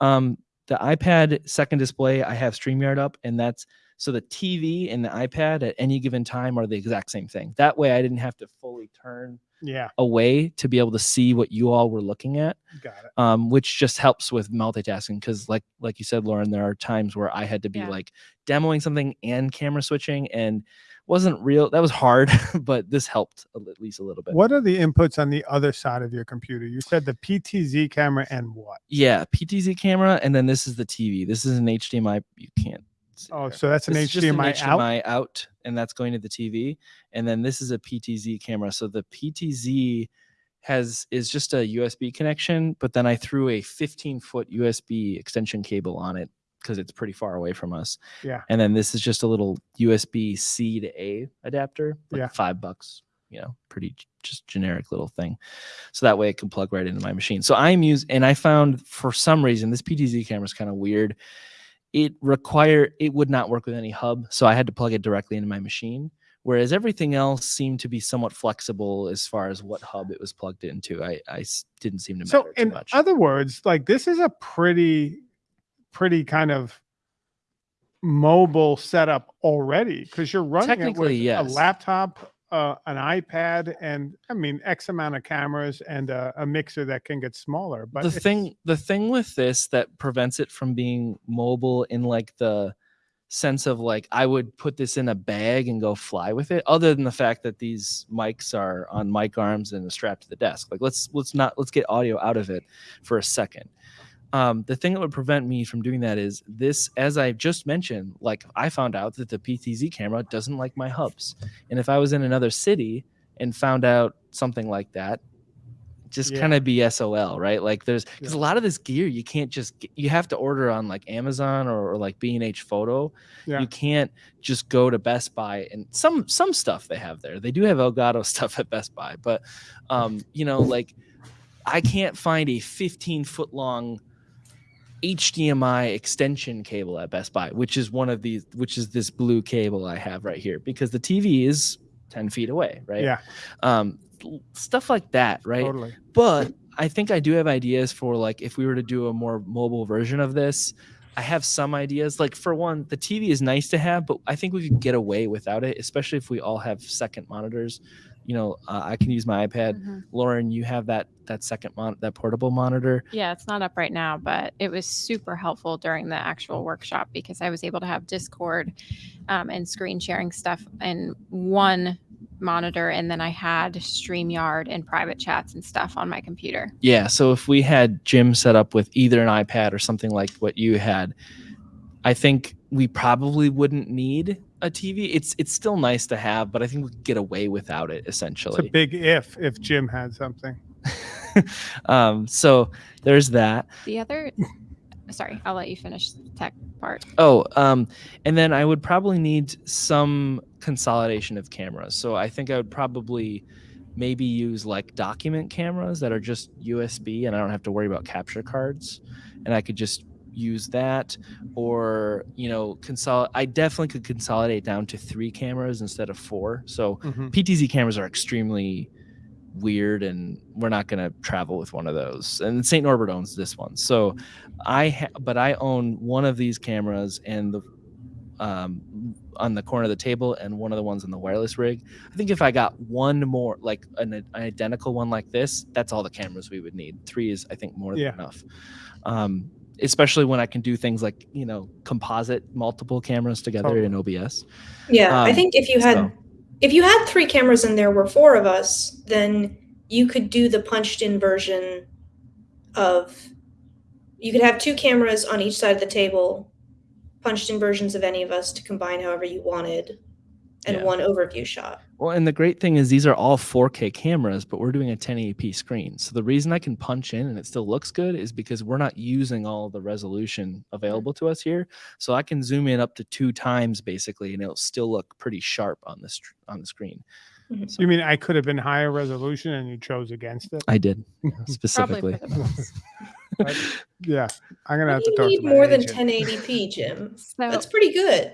Um, the iPad second display, I have StreamYard up, and that's so the TV and the iPad at any given time are the exact same thing. That way, I didn't have to fully turn Yeah, away to be able to see what you all were looking at got it. um, which just helps with multitasking because like like you said lauren there are times where i had to be Yeah. like demoing something and camera switching and wasn't real that was hard <laughs> but this helped at least a little bit What are the inputs on the other side of your computer? You said the PTZ camera and what? yeah ptz camera and then this is the tv this is an hdmi you can't see Oh, there. so that's an This is just HDMI, out. Out, and that's going to the TV. And then this is a PTZ camera. So the PTZ has is just a USB connection, but then I threw a 15 foot USB extension cable on it because it's pretty far away from us. Yeah. And then this is just a little USB C to A adapter, like Yeah. five bucks. You know, pretty just generic little thing. So that way it can plug right into my machine. So I'm using, and I found for some reason this PTZ camera is kind of weird it require it would not work with any hub so i had to plug it directly into my machine whereas everything else seemed to be somewhat flexible as far as what hub it was plugged into i i didn't seem to matter So too in much other words, like this is a pretty, pretty kind of mobile setup already because you're running it with yes. a laptop, uh, an iPad, and I mean X amount of cameras and a, a mixer that can get smaller. But the thing the thing with this that prevents it from being mobile in like the sense of like I would put this in a bag and go fly with it other than the fact that these mics are on mic arms and strapped to the desk like let's let's not let's get audio out of it for a second um, the thing that would prevent me from doing that is this as i just mentioned like i found out that the ptz camera doesn't like my hubs and if i was in another city and found out something like that just Yeah. kind of be sol right like there's because Yeah. a lot of this gear you can't just get, you have to order on like amazon or, or like b&h photo Yeah. you can't just go to best buy and some some stuff they have there they do have elgato <laughs> stuff at best buy but um you know like i can't find a 15 foot long HDMI extension cable at Best Buy, which is one of these, which is this blue cable I have right here, because the TV is 10 feet away, right? Yeah, Um, stuff like that, right? totally. But I think I do have ideas for like if we were to do a more mobile version of this. I have some ideas. Like for one, the TV is nice to have, but I think we could get away without it, especially if we all have second monitors. You know, uh, I can use my iPad. Mhm. Lauren, you have that that second mon- that portable monitor. Yeah, it's not up right now, but it was super helpful during the actual workshop because I was able to have Discord um, and screen sharing stuff in one monitor, and then I had StreamYard and private chats and stuff on my computer. Yeah. So if we had Jim set up with either an iPad or something like what you had, I think we probably wouldn't need a TV. It's it's still nice to have, but I think we could get away without it essentially. It's a big if if Jim had something. <laughs> um, so there's that. The other, sorry, I'll let you finish the tech part. Oh, um, and then I would probably need some consolidation of cameras. So I think I would probably maybe use like document cameras that are just USB and I don't have to worry about capture cards. And I could just use that or, you know, consolidate. I definitely could consolidate down to three cameras instead of four. So Mhm. PTZ cameras are extremely weird and we're not going to travel with one of those and st norbert owns this one so i but i own one of these cameras and the um, on the corner of the table and one of the ones in the wireless rig i think if i got one more like an, an identical one like this that's all the cameras we would need three is i think more Yeah. than enough um, especially when i can do things like you know composite multiple cameras together in obs Yeah, I Um, think if you had so- if you had three cameras and there were four of us, then you could do the punched in version of you could have two cameras on each side of the table, punched in versions of any of us to combine however you wanted, and Yeah. one overview shot. Well, and the great thing is these are all 4K cameras, but we're doing a 1080p screen. So the reason I can punch in and it still looks good is because we're not using all the resolution available to us here. So I can zoom in up to two times basically, and it'll still look pretty sharp on the on the screen. Mhm. So You mean I could have been higher resolution and you chose against it? I did <laughs> specifically. for. <laughs> Yeah, I'm gonna Why have do to you need to my more than 1080p, Jim? <laughs> So That's pretty good.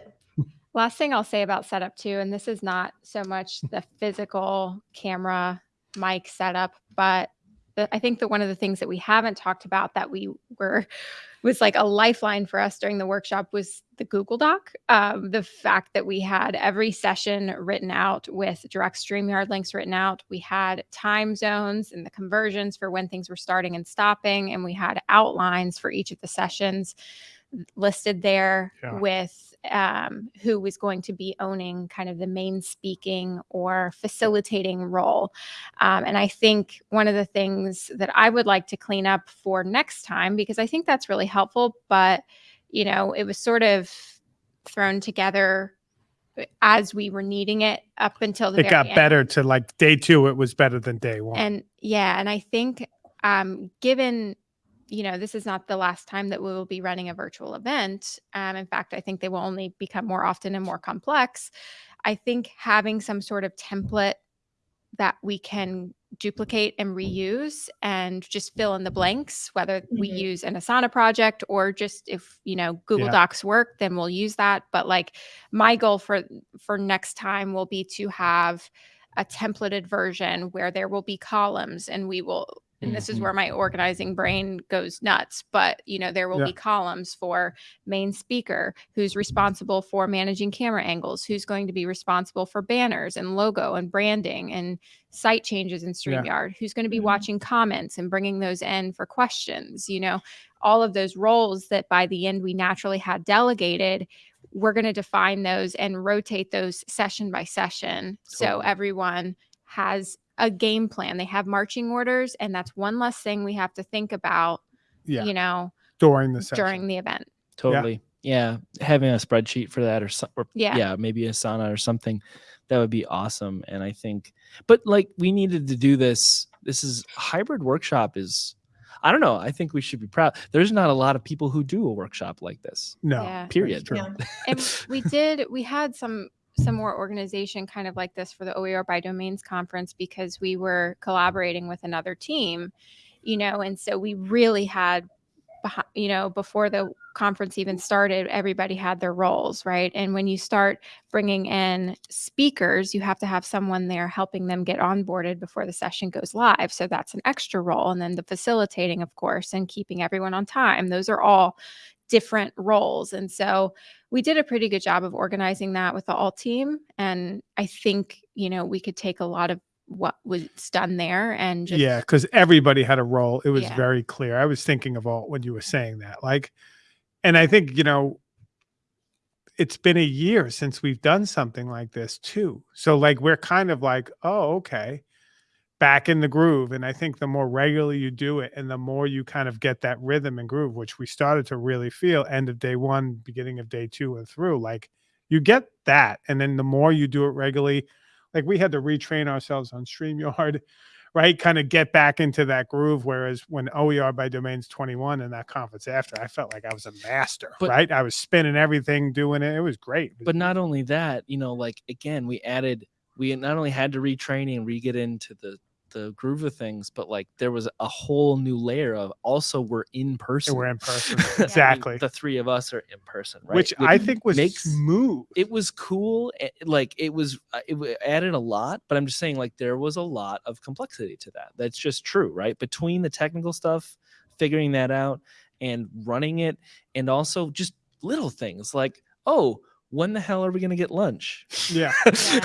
Last thing I'll say about setup too, and this is not so much the physical camera mic setup, but the, I think that one of the things that we haven't talked about that we were <laughs> was like a lifeline for us during the workshop was the Google Doc. Um, the fact that we had every session written out with direct StreamYard links written out. We had time zones and the conversions for when things were starting and stopping, and we had outlines for each of the sessions listed there Yeah. with um, who was going to be owning kind of the main speaking or facilitating role. Um, and I think one of the things that I would like to clean up for next time, because I think that's really helpful, but you know, it was sort of thrown together as we were needing it up until the It got end. better to like day two. It was better than day one. And yeah, and I think um, given you know this is not the last time that we will be running a virtual event. Um, in fact, I think they will only become more often and more complex. I think having some sort of template that we can duplicate and reuse and just fill in the blanks whether we Mhm. use an asana project or just if you know google Yeah. docs work then we'll use that but like my goal for for next time will be to have a templated version where there will be columns and we will and this is Mhm. where my organizing brain goes nuts but you know there will Yeah. be columns for main speaker who's responsible for managing camera angles who's going to be responsible for banners and logo and branding and site changes in Yeah. StreamYard who's going to be Mhm. watching comments and bringing those in for questions you know all of those roles that by the end we naturally had delegated we're going to define those and rotate those session by session so everyone has a game plan they have marching orders and that's one less thing we have to think about yeah, you know during the session. during the event Totally. Yeah. Having a spreadsheet for that or, so, or Yeah. yeah, maybe Asana or something that would be awesome. And I think, but like we needed to do this. This is hybrid workshop is, I don't know. I think we should be proud. There's not a lot of people who do a workshop like this. no, Yeah. Period. Yeah. and we did we had some some more organization kind of like this for the OER by domains conference because we were collaborating with another team, you know, and so we really had you know before the conference even started everybody had their roles right? And when you start bringing in speakers you have to have someone there helping them get onboarded before the session goes live. So that's an extra role. And then the facilitating of course and keeping everyone on time. Those are all different roles and so we did a pretty good job of organizing that with the alt team and i think you know we could take a lot of what was done there and just yeah, because everybody had a role. It was Yeah. very clear. I was thinking of all when you were saying that. Like, and I think, you know, it's been a year since we've done something like this too. So like we're kind of like, oh, okay, back in the groove. And I think the more regularly you do it and the more you kind of get that rhythm and groove, which we started to really feel end of day one, beginning of day two and through, like you get that. And then the more you do it regularly, like we had to retrain ourselves on StreamYard, <laughs> right? Kind of get back into that groove. Whereas when OER by Domains 21 and that conference after, I felt like I was a master, But- right? I was spinning everything, doing it. It was great. It was But not only that, you know, like again, we added, we not only had to retrain and re get into the the groove of things, but like there was a whole new layer of also we're in person. We're in person. <laughs> I mean, Exactly. the three of us are in person, right? Which I think was makes- smooth. it was cool. eh, Like it was, uh, it added a lot. But I'm just saying, like there was a lot of complexity to that. That's just true, right? Between the technical stuff, figuring that out, and running it, and also just little things like, oh, when the hell are we gonna get lunch? Yeah.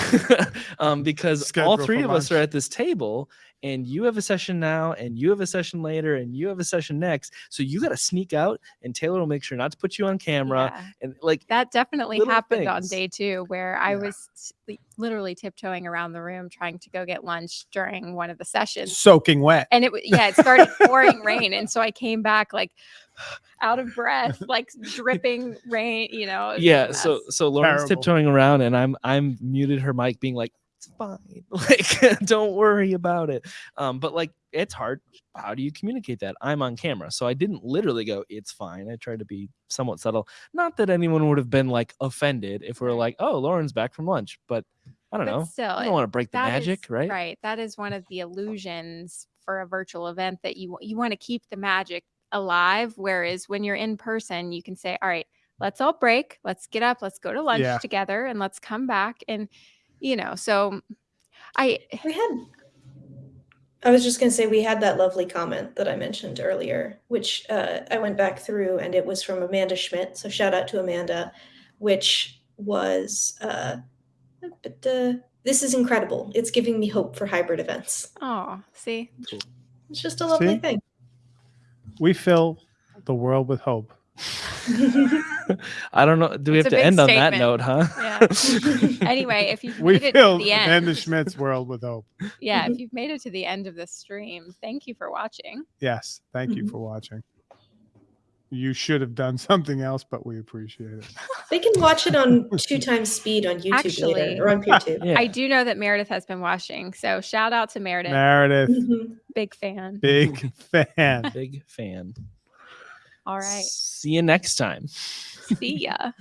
<laughs> um, because all three of us are at this table, and you have a session now, and you have a session later, and you have a session next. So you got to sneak out, and Taylor will make sure not to put you on camera. Yeah. And like That definitely little happened on day two, where I Yeah. was literally tiptoeing around the room trying to go get lunch during one of the sessions. Soaking wet. And it, w- yeah, it started pouring rain. And so I came back like <sighs> out of breath, <laughs> like dripping rain, you know. it was a yeah so so lauren's Terrible. tiptoeing around and i'm i'm muted her mic being like it's fine <laughs> like don't worry about it um but like it's hard how do you communicate that i'm on camera so i didn't literally go it's fine i tried to be somewhat subtle not that anyone would have been like offended if we are like oh lauren's back from lunch but i don't But know still, i don't want to break the magic is- right Right. That is one of the illusions for a virtual event that you you want to keep the magic alive. Whereas when you're in person, you can say, "All right, let's all break. Let's get up. Let's go to lunch Yeah. together, and let's come back." And you know, so I We had. I was just going to say we had that lovely comment that I mentioned earlier, which uh, I went back through, and it was from Amanda Schmidt. So shout out to Amanda, which was, uh, but, uh, "This is incredible. It's giving me hope for hybrid events." oh see It's just a lovely See? thing. We fill the world with hope. <laughs> <laughs> i don't know do we It's have to big end on that note huh yeah. <laughs> anyway, if you've We made it fill to the end, Amanda Schmidt's world with hope. yeah, if you've made it to the end of this stream, thank you for watching. Yes. Thank you for watching. You should have done something else, but we appreciate it. They can watch it on <laughs> two times speed on YouTube Actually- later or on YouTube. yeah I do know that Meredith has been watching, so shout out to Meredith, Meredith, Mhm. big fan. big fan. big fan All right, see you next time see ya.